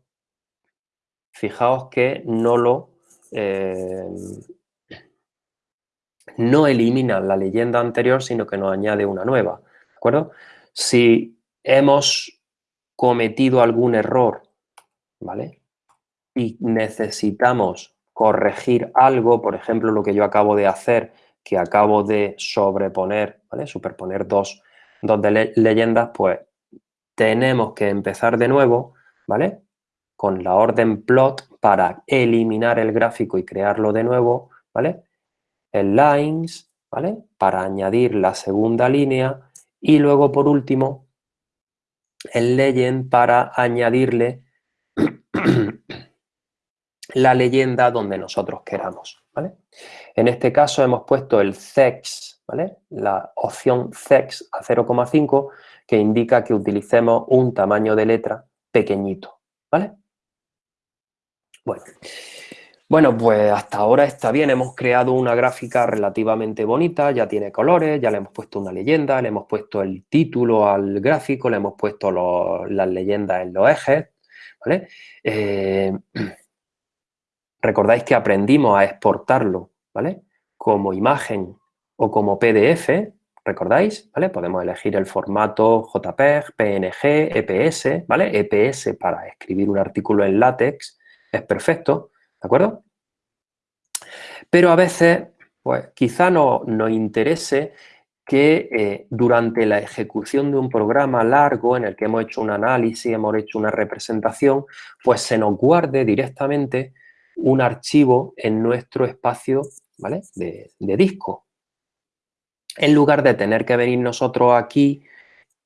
fijaos que no lo... Eh, no elimina la leyenda anterior, sino que nos añade una nueva, ¿de acuerdo? Si hemos cometido algún error, ¿vale? Y necesitamos corregir algo, por ejemplo, lo que yo acabo de hacer, que acabo de sobreponer, ¿vale? Superponer dos dos leyendas, pues tenemos que empezar de nuevo, ¿vale? Con la orden plot para eliminar el gráfico y crearlo de nuevo, ¿vale? El lines, ¿vale? Para añadir la segunda línea y luego, por último, el legend para añadirle <clears throat> la leyenda donde nosotros queramos, ¿vale? En este caso hemos puesto el sex ¿vale? La opción CEX a 0,5 que indica que utilicemos un tamaño de letra pequeñito, ¿vale? Bueno. Bueno, pues hasta ahora está bien, hemos creado una gráfica relativamente bonita, ya tiene colores, ya le hemos puesto una leyenda, le hemos puesto el título al gráfico, le hemos puesto las leyendas en los ejes, ¿vale? Eh, <clears throat> recordáis que aprendimos a exportarlo, ¿vale? Como imagen o como PDF, ¿recordáis? ¿Vale? Podemos elegir el formato JPEG, PNG, EPS, ¿vale? EPS para escribir un artículo en látex es perfecto, ¿de acuerdo? Pero a veces, pues quizá no, nos interese que eh, durante la ejecución de un programa largo en el que hemos hecho un análisis, hemos hecho una representación, pues se nos guarde directamente un archivo en nuestro espacio ¿vale? de disco, en lugar de tener que venir nosotros aquí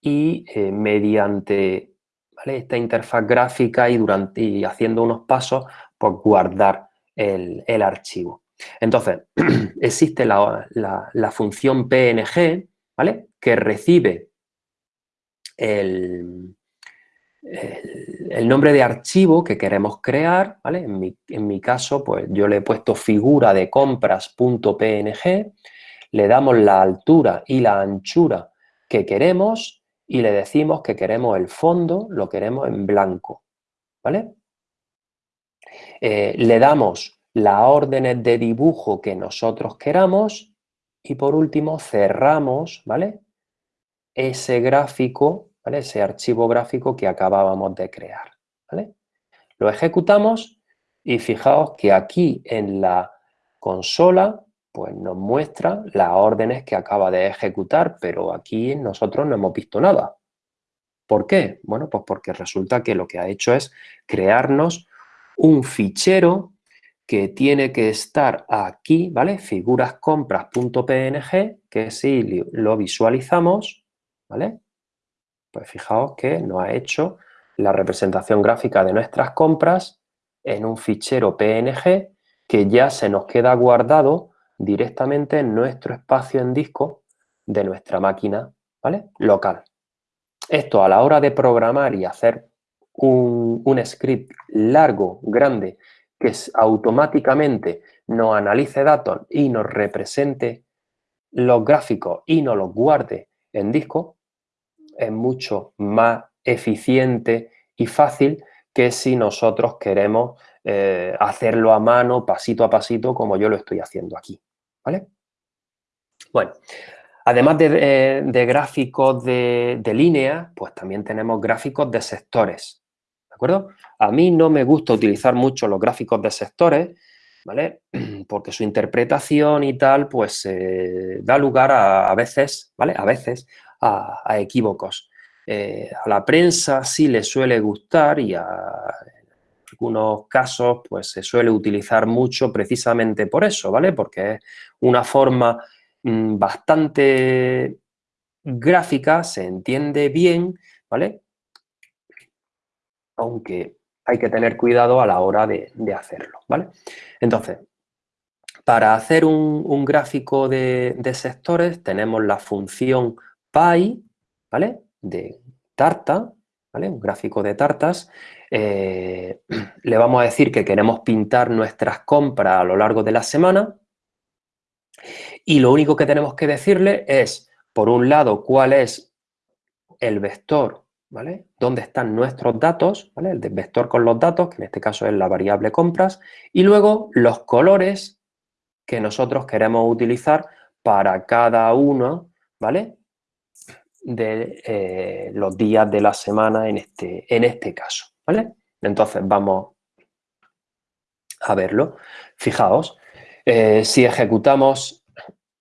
y eh, mediante esta interfaz gráfica y, durante, haciendo unos pasos, pues guardar el, archivo. Entonces, <clears throat> existe la, función PNG, ¿vale? Que recibe el, el, nombre de archivo que queremos crear, ¿vale? En mi, en mi, caso, pues yo le he puesto figura de compras.png le damos la altura y la anchura que queremos y le decimos que queremos el fondo, lo queremos en blanco, ¿vale? Eh, le damos las órdenes de dibujo que nosotros queramos y por último cerramos, ¿vale? Ese gráfico. Ese archivo gráfico que acabábamos de crear, ¿vale? Lo ejecutamos y fijaos que aquí en la consola pues nos muestra las órdenes que acaba de ejecutar, pero aquí nosotros no hemos visto nada. ¿Por qué? Bueno, pues porque resulta que lo que ha hecho es crearnos un fichero que tiene que estar aquí, ¿vale? Figurascompras.png, que si lo visualizamos, ¿vale? Pues fijaos que nos ha hecho la representación gráfica de nuestras compras en un fichero PNG que ya se nos queda guardado directamente en nuestro espacio en disco de nuestra máquina ¿vale? local. Esto a la hora de programar y hacer un, script largo, grande, que automáticamente nos analice datos y nos represente los gráficos y nos los guarde en disco, es mucho más eficiente y fácil que si nosotros queremos eh, hacerlo a mano, pasito a pasito, como yo lo estoy haciendo aquí. ¿vale? Bueno, además de, gráficos de, línea, pues también tenemos gráficos de sectores, ¿de acuerdo? A mí no me gusta utilizar mucho los gráficos de sectores ¿vale? <clears throat> Porque su interpretación y tal, pues da lugar a, veces, ¿vale? A veces a, equívocos. Eh, a la prensa sí le suele gustar y a algunos casos pues se suele utilizar mucho precisamente por eso, ¿vale? Porque es una forma bastante gráfica, se entiende bien, ¿vale? Aunque hay que tener cuidado a la hora de, hacerlo, ¿vale? Entonces, para hacer un, gráfico de, sectores tenemos la función pi, ¿vale? De tarta, ¿vale? Un gráfico de tartas. Eh, <clears throat> le vamos a decir que queremos pintar nuestras compras a lo largo de la semana y lo único que tenemos que decirle es, por un lado, cuál es el vector ¿vale? Dónde están nuestros datos, ¿vale? El vector con los datos, que en este caso es la variable compras, y luego los colores que nosotros queremos utilizar para cada uno, ¿vale? De eh, los días de la semana en este, en este caso, ¿vale? Entonces vamos a verlo. Fijaos, eh, si ejecutamos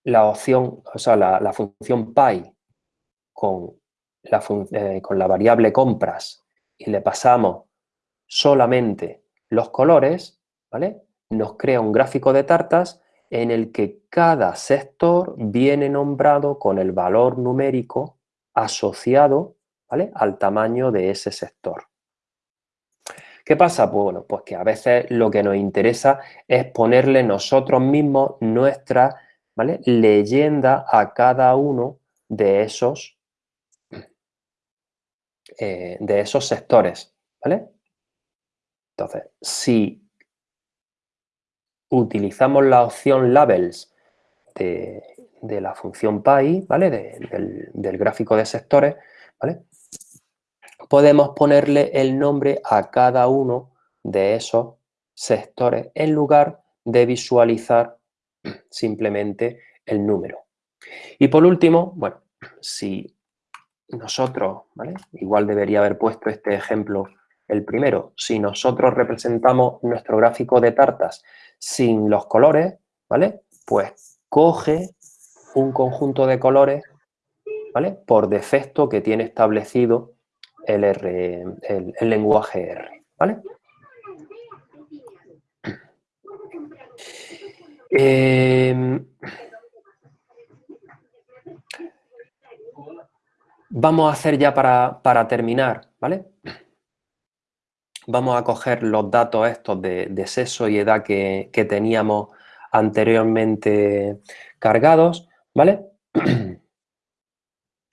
la opción, o sea, la, la función py con eh, con la variable compras y le pasamos solamente los colores, ¿vale? Nos crea un gráfico de tartas en el que cada sector viene nombrado con el valor numérico asociado ¿vale? al tamaño de ese sector. ¿Qué pasa? Pues, bueno, pues que a veces lo que nos interesa es ponerle nosotros mismos nuestra ¿vale? leyenda a cada uno de esos eh, de esos sectores, ¿vale? Entonces, si utilizamos la opción labels de, la función py, ¿vale? del, del, gráfico de sectores, ¿vale? Podemos ponerle el nombre a cada uno de esos sectores en lugar de visualizar simplemente el número. Y por último, bueno, si nosotros, ¿vale? Igual debería haber puesto este ejemplo el primero. Si nosotros representamos nuestro gráfico de tartas sin los colores, ¿vale? Pues coge un conjunto de colores, ¿vale? Por defecto que tiene establecido el, el, lenguaje R, ¿vale? Eh, Vamos a hacer ya para, terminar, ¿vale? Vamos a coger los datos estos de, sexo y edad que, teníamos anteriormente cargados, ¿vale? <clears throat>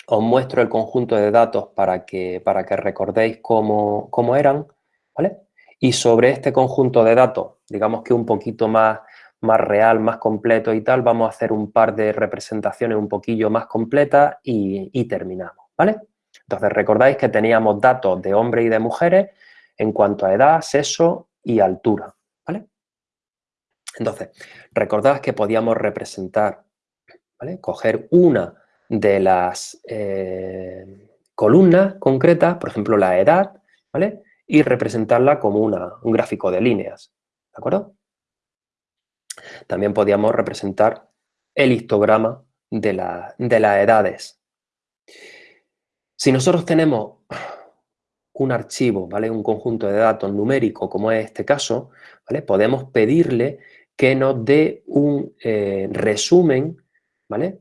Os muestro el conjunto de datos para que, para que recordéis cómo, cómo eran, ¿vale? Y sobre este conjunto de datos, digamos que un poquito más más real, más completo y tal, vamos a hacer un par de representaciones un poquillo más completas y, terminamos, ¿vale? Entonces, recordáis que teníamos datos de hombres y de mujeres en cuanto a edad, sexo y altura, ¿vale? Entonces, recordad que podíamos representar, ¿vale? Coger una de las eh, columnas concretas, por ejemplo, la edad, ¿vale? Y representarla como una, un gráfico de líneas, ¿de acuerdo? También podíamos representar el histograma de, las edades. Si nosotros tenemos un archivo, ¿vale? un conjunto de datos numérico, como es este caso, ¿vale? podemos pedirle que nos dé un eh, resumen ¿vale?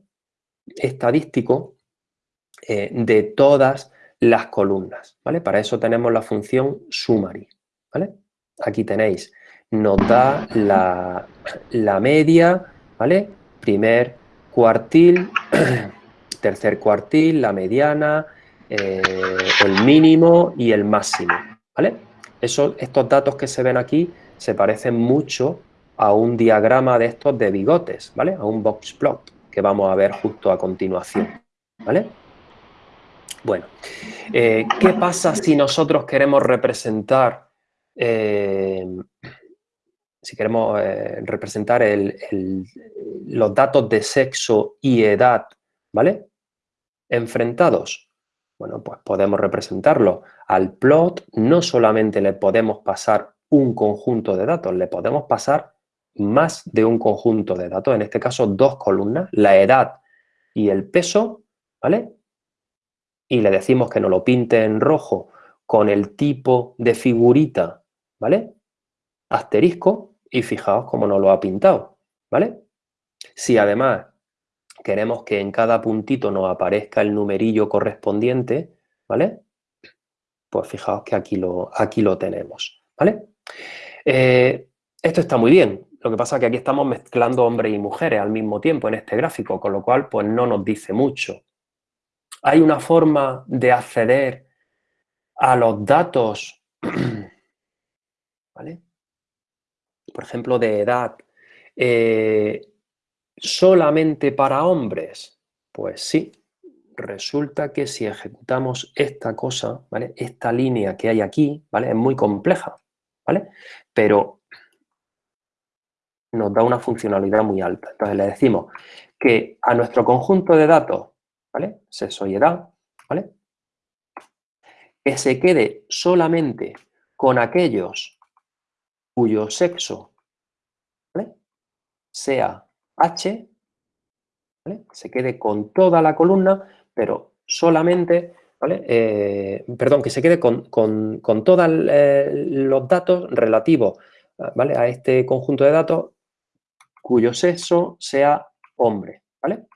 estadístico eh, de todas las columnas. ¿vale? Para eso tenemos la función summary. ¿vale? Aquí tenéis nos da la, media, ¿vale? Primer cuartil, <clears throat> tercer cuartil, la mediana, eh, el mínimo y el máximo, ¿vale? Eso, estos datos que se ven aquí se parecen mucho a un diagrama de estos de bigotes, ¿vale? A un box plot que vamos a ver justo a continuación, ¿vale? Bueno, eh, ¿qué pasa si nosotros queremos representar eh, si queremos eh, representar los datos de sexo y edad, ¿vale? Enfrentados. Bueno, pues podemos representarlo. Al plot no solamente le podemos pasar un conjunto de datos, le podemos pasar más de un conjunto de datos, en este caso dos columnas, la edad y el peso, ¿vale? Y le decimos que nos lo pinte en rojo con el tipo de figurita, ¿vale? Asterisco, y fijaos cómo nos lo ha pintado, ¿vale? Si además queremos que en cada puntito nos aparezca el numerillo correspondiente, ¿vale? Pues fijaos que aquí lo, aquí lo tenemos, ¿vale? Eh, esto está muy bien, lo que pasa es que aquí estamos mezclando hombres y mujeres al mismo tiempo en este gráfico, con lo cual pues no nos dice mucho. Hay una forma de acceder a los datos, <clears throat> ¿vale? Por ejemplo, de edad, eh, solamente para hombres. Pues sí, resulta que si ejecutamos esta cosa, ¿vale? Esta línea que hay aquí, ¿vale? Es muy compleja, ¿vale? Pero nos da una funcionalidad muy alta. Entonces le decimos que a nuestro conjunto de datos, ¿vale? Sexo y edad, ¿vale? Que se quede solamente con aquellos cuyo sexo sea H, se quede con toda la columna, pero solamente, ¿vale? Eh, perdón, que se quede con, todos eh, los datos relativos a este conjunto de datos cuyo sexo sea hombre, ¿vale?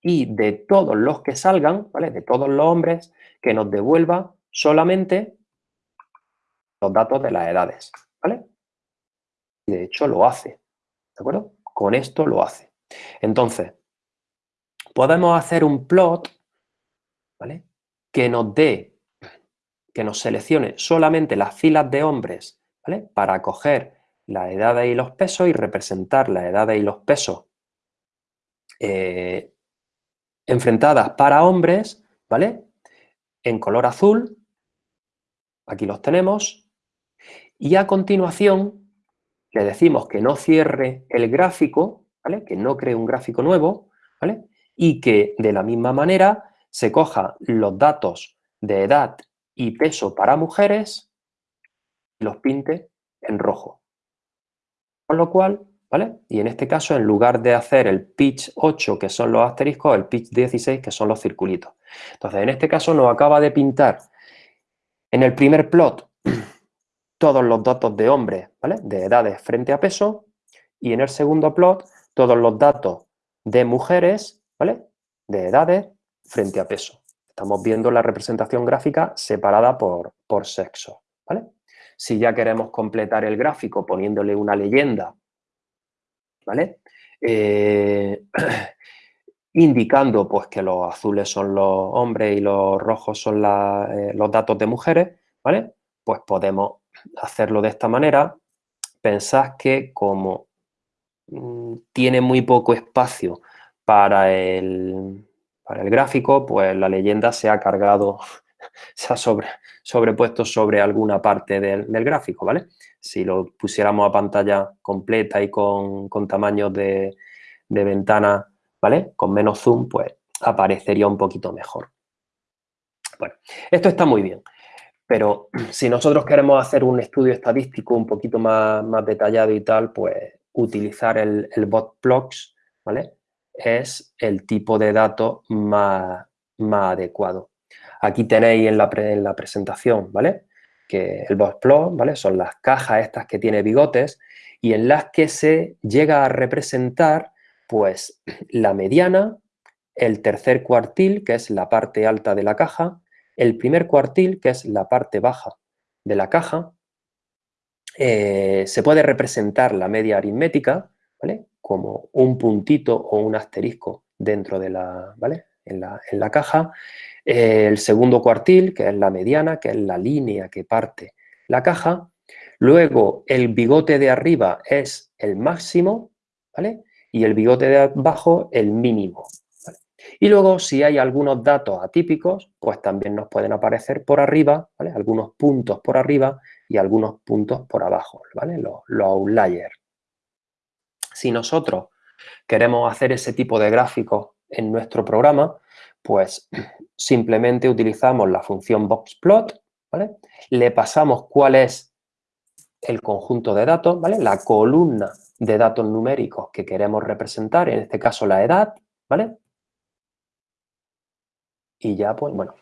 Y de todos los que salgan, ¿vale? De todos los hombres, que nos devuelva solamente los datos de las edades. De hecho lo hace, ¿de acuerdo? Con esto lo hace. Entonces, podemos hacer un plot, ¿vale? Que nos dé, que nos seleccione solamente las filas de hombres, ¿vale? Para coger las edades y los pesos y representar las edades y los pesos eh, enfrentadas para hombres, ¿vale? En color azul, aquí los tenemos, y a continuación le decimos que no cierre el gráfico, ¿vale? Que no cree un gráfico nuevo, ¿vale? Y que de la misma manera se coja los datos de edad y peso para mujeres y los pinte en rojo. Con lo cual, ¿vale? Y en este caso, en lugar de hacer el pitch 8, que son los asteriscos, el pitch 16, que son los circulitos. Entonces, en este caso nos acaba de pintar en el primer plot todos los datos de hombres, ¿vale? De edades frente a peso. Y en el segundo plot, todos los datos de mujeres, ¿vale? De edades frente a peso. Estamos viendo la representación gráfica separada por, por sexo, ¿vale? Si ya queremos completar el gráfico poniéndole una leyenda, ¿vale? Eh, <clears throat> indicando pues que los azules son los hombres y los rojos son eh, los datos de mujeres, ¿vale? Pues podemos hacerlo de esta manera. Pensad que como mm, tiene muy poco espacio para el, para el gráfico, pues la leyenda se ha cargado <laughs> se ha sobre, sobrepuesto sobre alguna parte del, gráfico, ¿vale? Si lo pusiéramos a pantalla completa y con, con tamaños de, de ventana, ¿vale? Con menos zoom, pues aparecería un poquito mejor. Bueno, esto está muy bien, pero <clears throat> si nosotros queremos hacer un estudio estadístico un poquito más, más detallado y tal, pues utilizar el, el botplots, ¿vale? Es el tipo de datos más, más adecuado. Aquí tenéis en la, presentación, ¿vale? Que el boxplot, ¿vale? Son las cajas estas que tiene bigotes y en las que se llega a representar, pues, <clears throat> la mediana, el tercer cuartil, que es la parte alta de la caja, el primer cuartil, que es la parte baja de la caja, eh, se puede representar la media aritmética. Como un puntito o un asterisco dentro de la, ¿vale? En la, en la caja el segundo cuartil, que es la mediana, que es la línea que parte la caja. Luego, el bigote de arriba es el máximo, ¿vale? Y el bigote de abajo, el mínimo. Y luego, si hay algunos datos atípicos, pues también nos pueden aparecer por arriba, ¿vale? Algunos puntos por arriba y algunos puntos por abajo, ¿vale? Los, los outliers. Si nosotros queremos hacer ese tipo de gráficos en nuestro programa, pues <clears throat> simplemente utilizamos la función boxplot, Le pasamos cuál es el conjunto de datos, ¿vale? La columna de datos numéricos que queremos representar, en este caso la edad, ¿vale? Y ya, pues, bueno,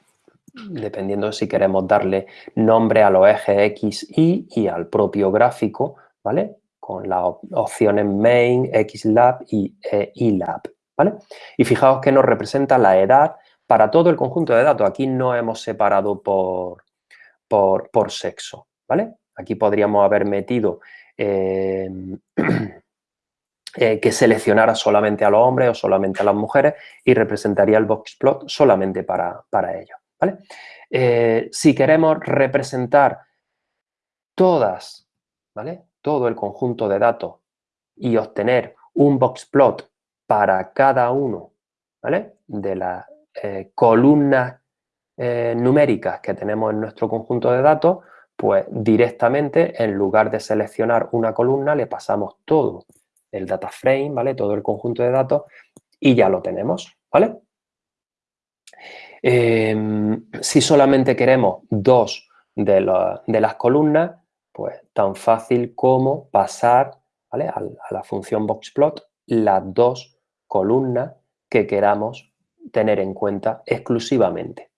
dependiendo si queremos darle nombre a los ejes X, Y y al propio gráfico, ¿vale? Con las opciones main, XLab y ELab, ¿vale? Y fijaos que nos representa la edad para todo el conjunto de datos. Aquí no hemos separado por, por, sexo, ¿vale? Aquí podríamos haber metido eh, <clears throat> eh, que seleccionara solamente a los hombres o solamente a las mujeres y representaría el boxplot solamente para, para ellos. ¿vale? Eh, si queremos representar todas, ¿vale? todo el conjunto de datos y obtener un boxplot para cada uno ¿vale? de las eh, columnas numéricas que tenemos en nuestro conjunto de datos, pues directamente en lugar de seleccionar una columna le pasamos todo el data frame, ¿vale? Todo el conjunto de datos y ya lo tenemos, ¿vale? Em, si solamente queremos dos de, las columnas, pues tan fácil como pasar a, la función boxplot las dos columnas que queramos tener en cuenta exclusivamente.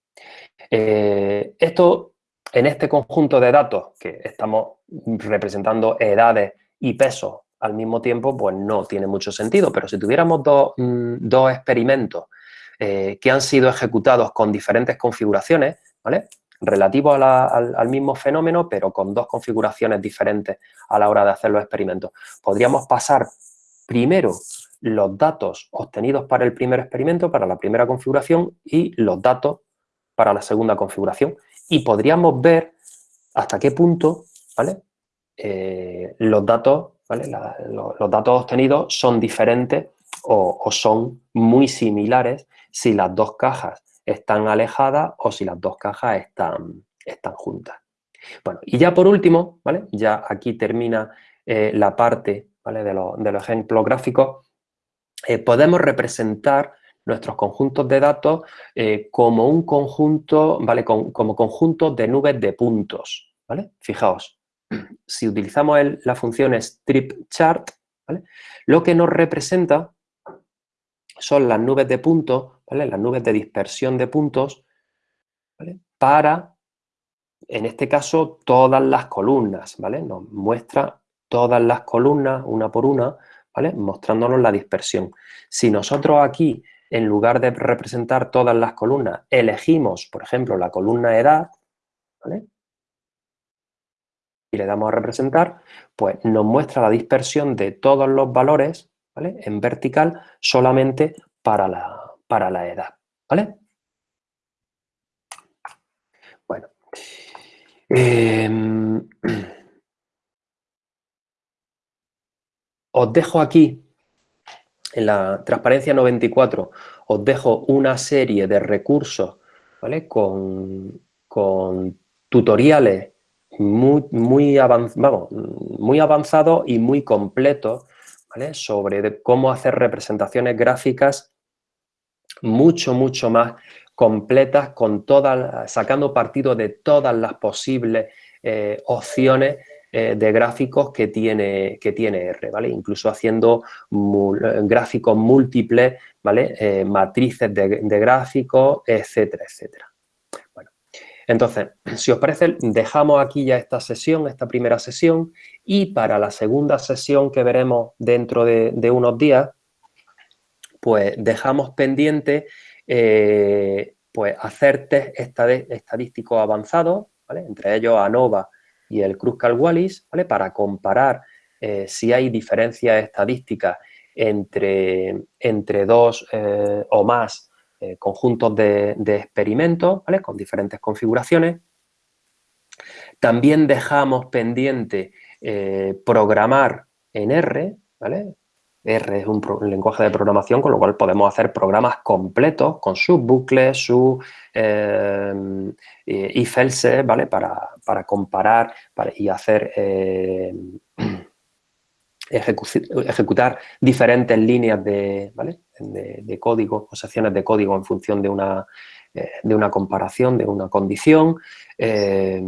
Eh, esto, en este conjunto de datos que estamos representando edades y pesos al mismo tiempo, pues no tiene mucho sentido, pero si tuviéramos dos, mm, experimentos eh, que han sido ejecutados con diferentes configuraciones, ¿vale? Relativos al, mismo fenómeno, pero con dos configuraciones diferentes a la hora de hacer los experimentos. Podríamos pasar primero los datos obtenidos para el primer experimento, para la primera configuración, y los datos para la segunda configuración. Y podríamos ver hasta qué punto ¿vale? Eh, los, datos, los, datos obtenidos son diferentes o, son muy similares si las dos cajas están alejadas o si las dos cajas están, están juntas. Bueno, y ya por último, ¿vale? Ya aquí termina eh, la parte ¿vale? de, los ejemplos gráficos. Eh, podemos representar nuestros conjuntos de datos eh, como un conjunto, ¿vale? como conjunto de nubes de puntos, ¿vale? Fijaos, si utilizamos la función strip chart, ¿vale? Lo que nos representa son las nubes de puntos, ¿vale? las nubes de dispersión de puntos, para, en este caso, todas las columnas, ¿vale? Nos muestra todas las columnas, una por una, ¿vale? Mostrándonos la dispersión. Si nosotros aquí, en lugar de representar todas las columnas, elegimos, por ejemplo, la columna edad, ¿vale? Y le damos a representar, pues nos muestra la dispersión de todos los valores en vertical solamente para la, para la edad, ¿vale? Bueno. Em, <clears throat> os dejo aquí, en la transparencia 94, os dejo una serie de recursos, ¿vale? Con, tutoriales muy, muy, muy avanzados y muy completos sobre cómo hacer representaciones gráficas mucho, mucho más completas, con todas, sacando partido de todas las posibles eh, opciones eh, de gráficos que tiene, que tiene R, ¿vale? Incluso haciendo gráficos múltiples, ¿vale? Eh, matrices de, de gráficos, etcétera, etcétera. Entonces, si os parece, dejamos aquí ya esta sesión, esta primera sesión, y para la segunda sesión que veremos dentro de, unos días, pues dejamos pendiente eh, pues hacer test estadísticos avanzados, ¿vale? entre ellos ANOVA y el Kruskal-Wallis, ¿vale? para comparar eh, si hay diferencias estadísticas entre, entre dos eh, o más eh, conjuntos de, experimentos, ¿vale? Con diferentes configuraciones. También dejamos pendiente eh, programar en R, ¿vale? R es un, lenguaje de programación, con lo cual podemos hacer programas completos con sus bucles, su eh, else, ¿vale? Para, comparar y hacer <clears throat> ejecutar diferentes líneas de, de, código o secciones de código en función de una, eh, de una comparación, de una condición. Eh,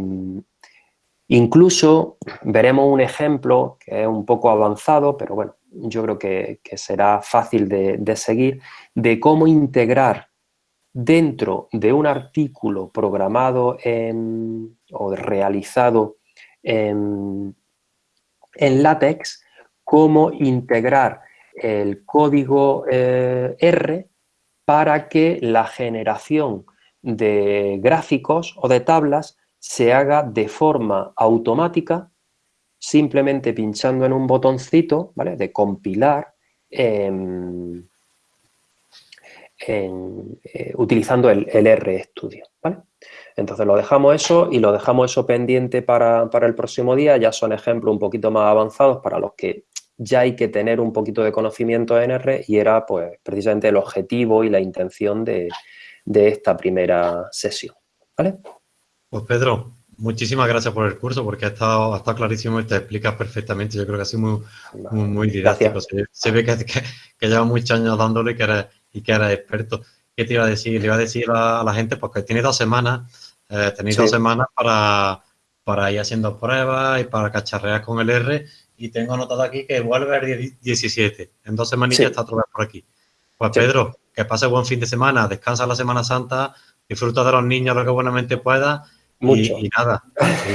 Incluso veremos un ejemplo que es un poco avanzado, pero bueno, yo creo que, será fácil de, seguir, de cómo integrar dentro de un artículo programado o realizado en, látex, cómo integrar el código eh, R para que la generación de gráficos o de tablas se haga de forma automática, simplemente pinchando en un botoncito, ¿vale? De compilar, eh, utilizando el, el, RStudio, ¿vale? Entonces lo dejamos eso y lo dejamos eso pendiente para, para, el próximo día. Ya son ejemplos un poquito más avanzados para los que ya hay que tener un poquito de conocimiento en R y era pues precisamente el objetivo y la intención de, de esta primera sesión, ¿vale? Pues Pedro, muchísimas gracias por el curso porque ha estado, ha estado clarísimo y te explicas perfectamente. Yo creo que ha sido muy, muy, muy didáctico. Se, ve que, que, llevas muchos años dándole y que eres, y que eres experto. ¿Qué te iba a decir? Le iba a decir a, la gente porque tiene dos semanas, eh, tenéis dos semanas para, para ir haciendo pruebas y para cacharrear con el R y tengo anotado aquí que vuelve el 17. En dos semanillas está otra vez por aquí. Pues Pedro, que pase buen fin de semana, descansa la Semana Santa, disfruta de los niños lo que buenamente pueda y, nada,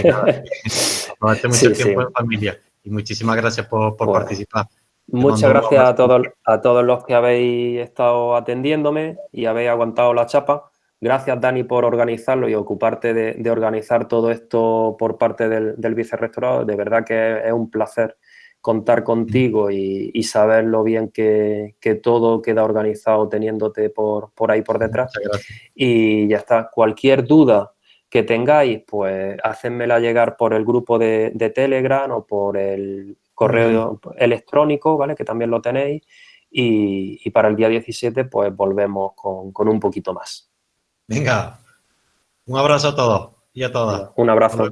y nada. <laughs> mucho tiempo en familia. Y muchísimas gracias por, participar. Muchas gracias a todos, a todos los que habéis estado atendiéndome y habéis aguantado la chapa. Gracias, Dani, por organizarlo y ocuparte de, organizar todo esto por parte del, del vicerrectorado. De verdad que es un placer contar contigo y, saber lo bien que, todo queda organizado teniéndote por, por ahí por detrás. Y ya está. Cualquier duda que tengáis, pues hacedmela llegar por el grupo de, Telegram o por el correo electrónico, ¿vale? Que también lo tenéis. Y, para el día 17, pues volvemos con, un poquito más. Venga, un abrazo a todos y a todas. Un abrazo.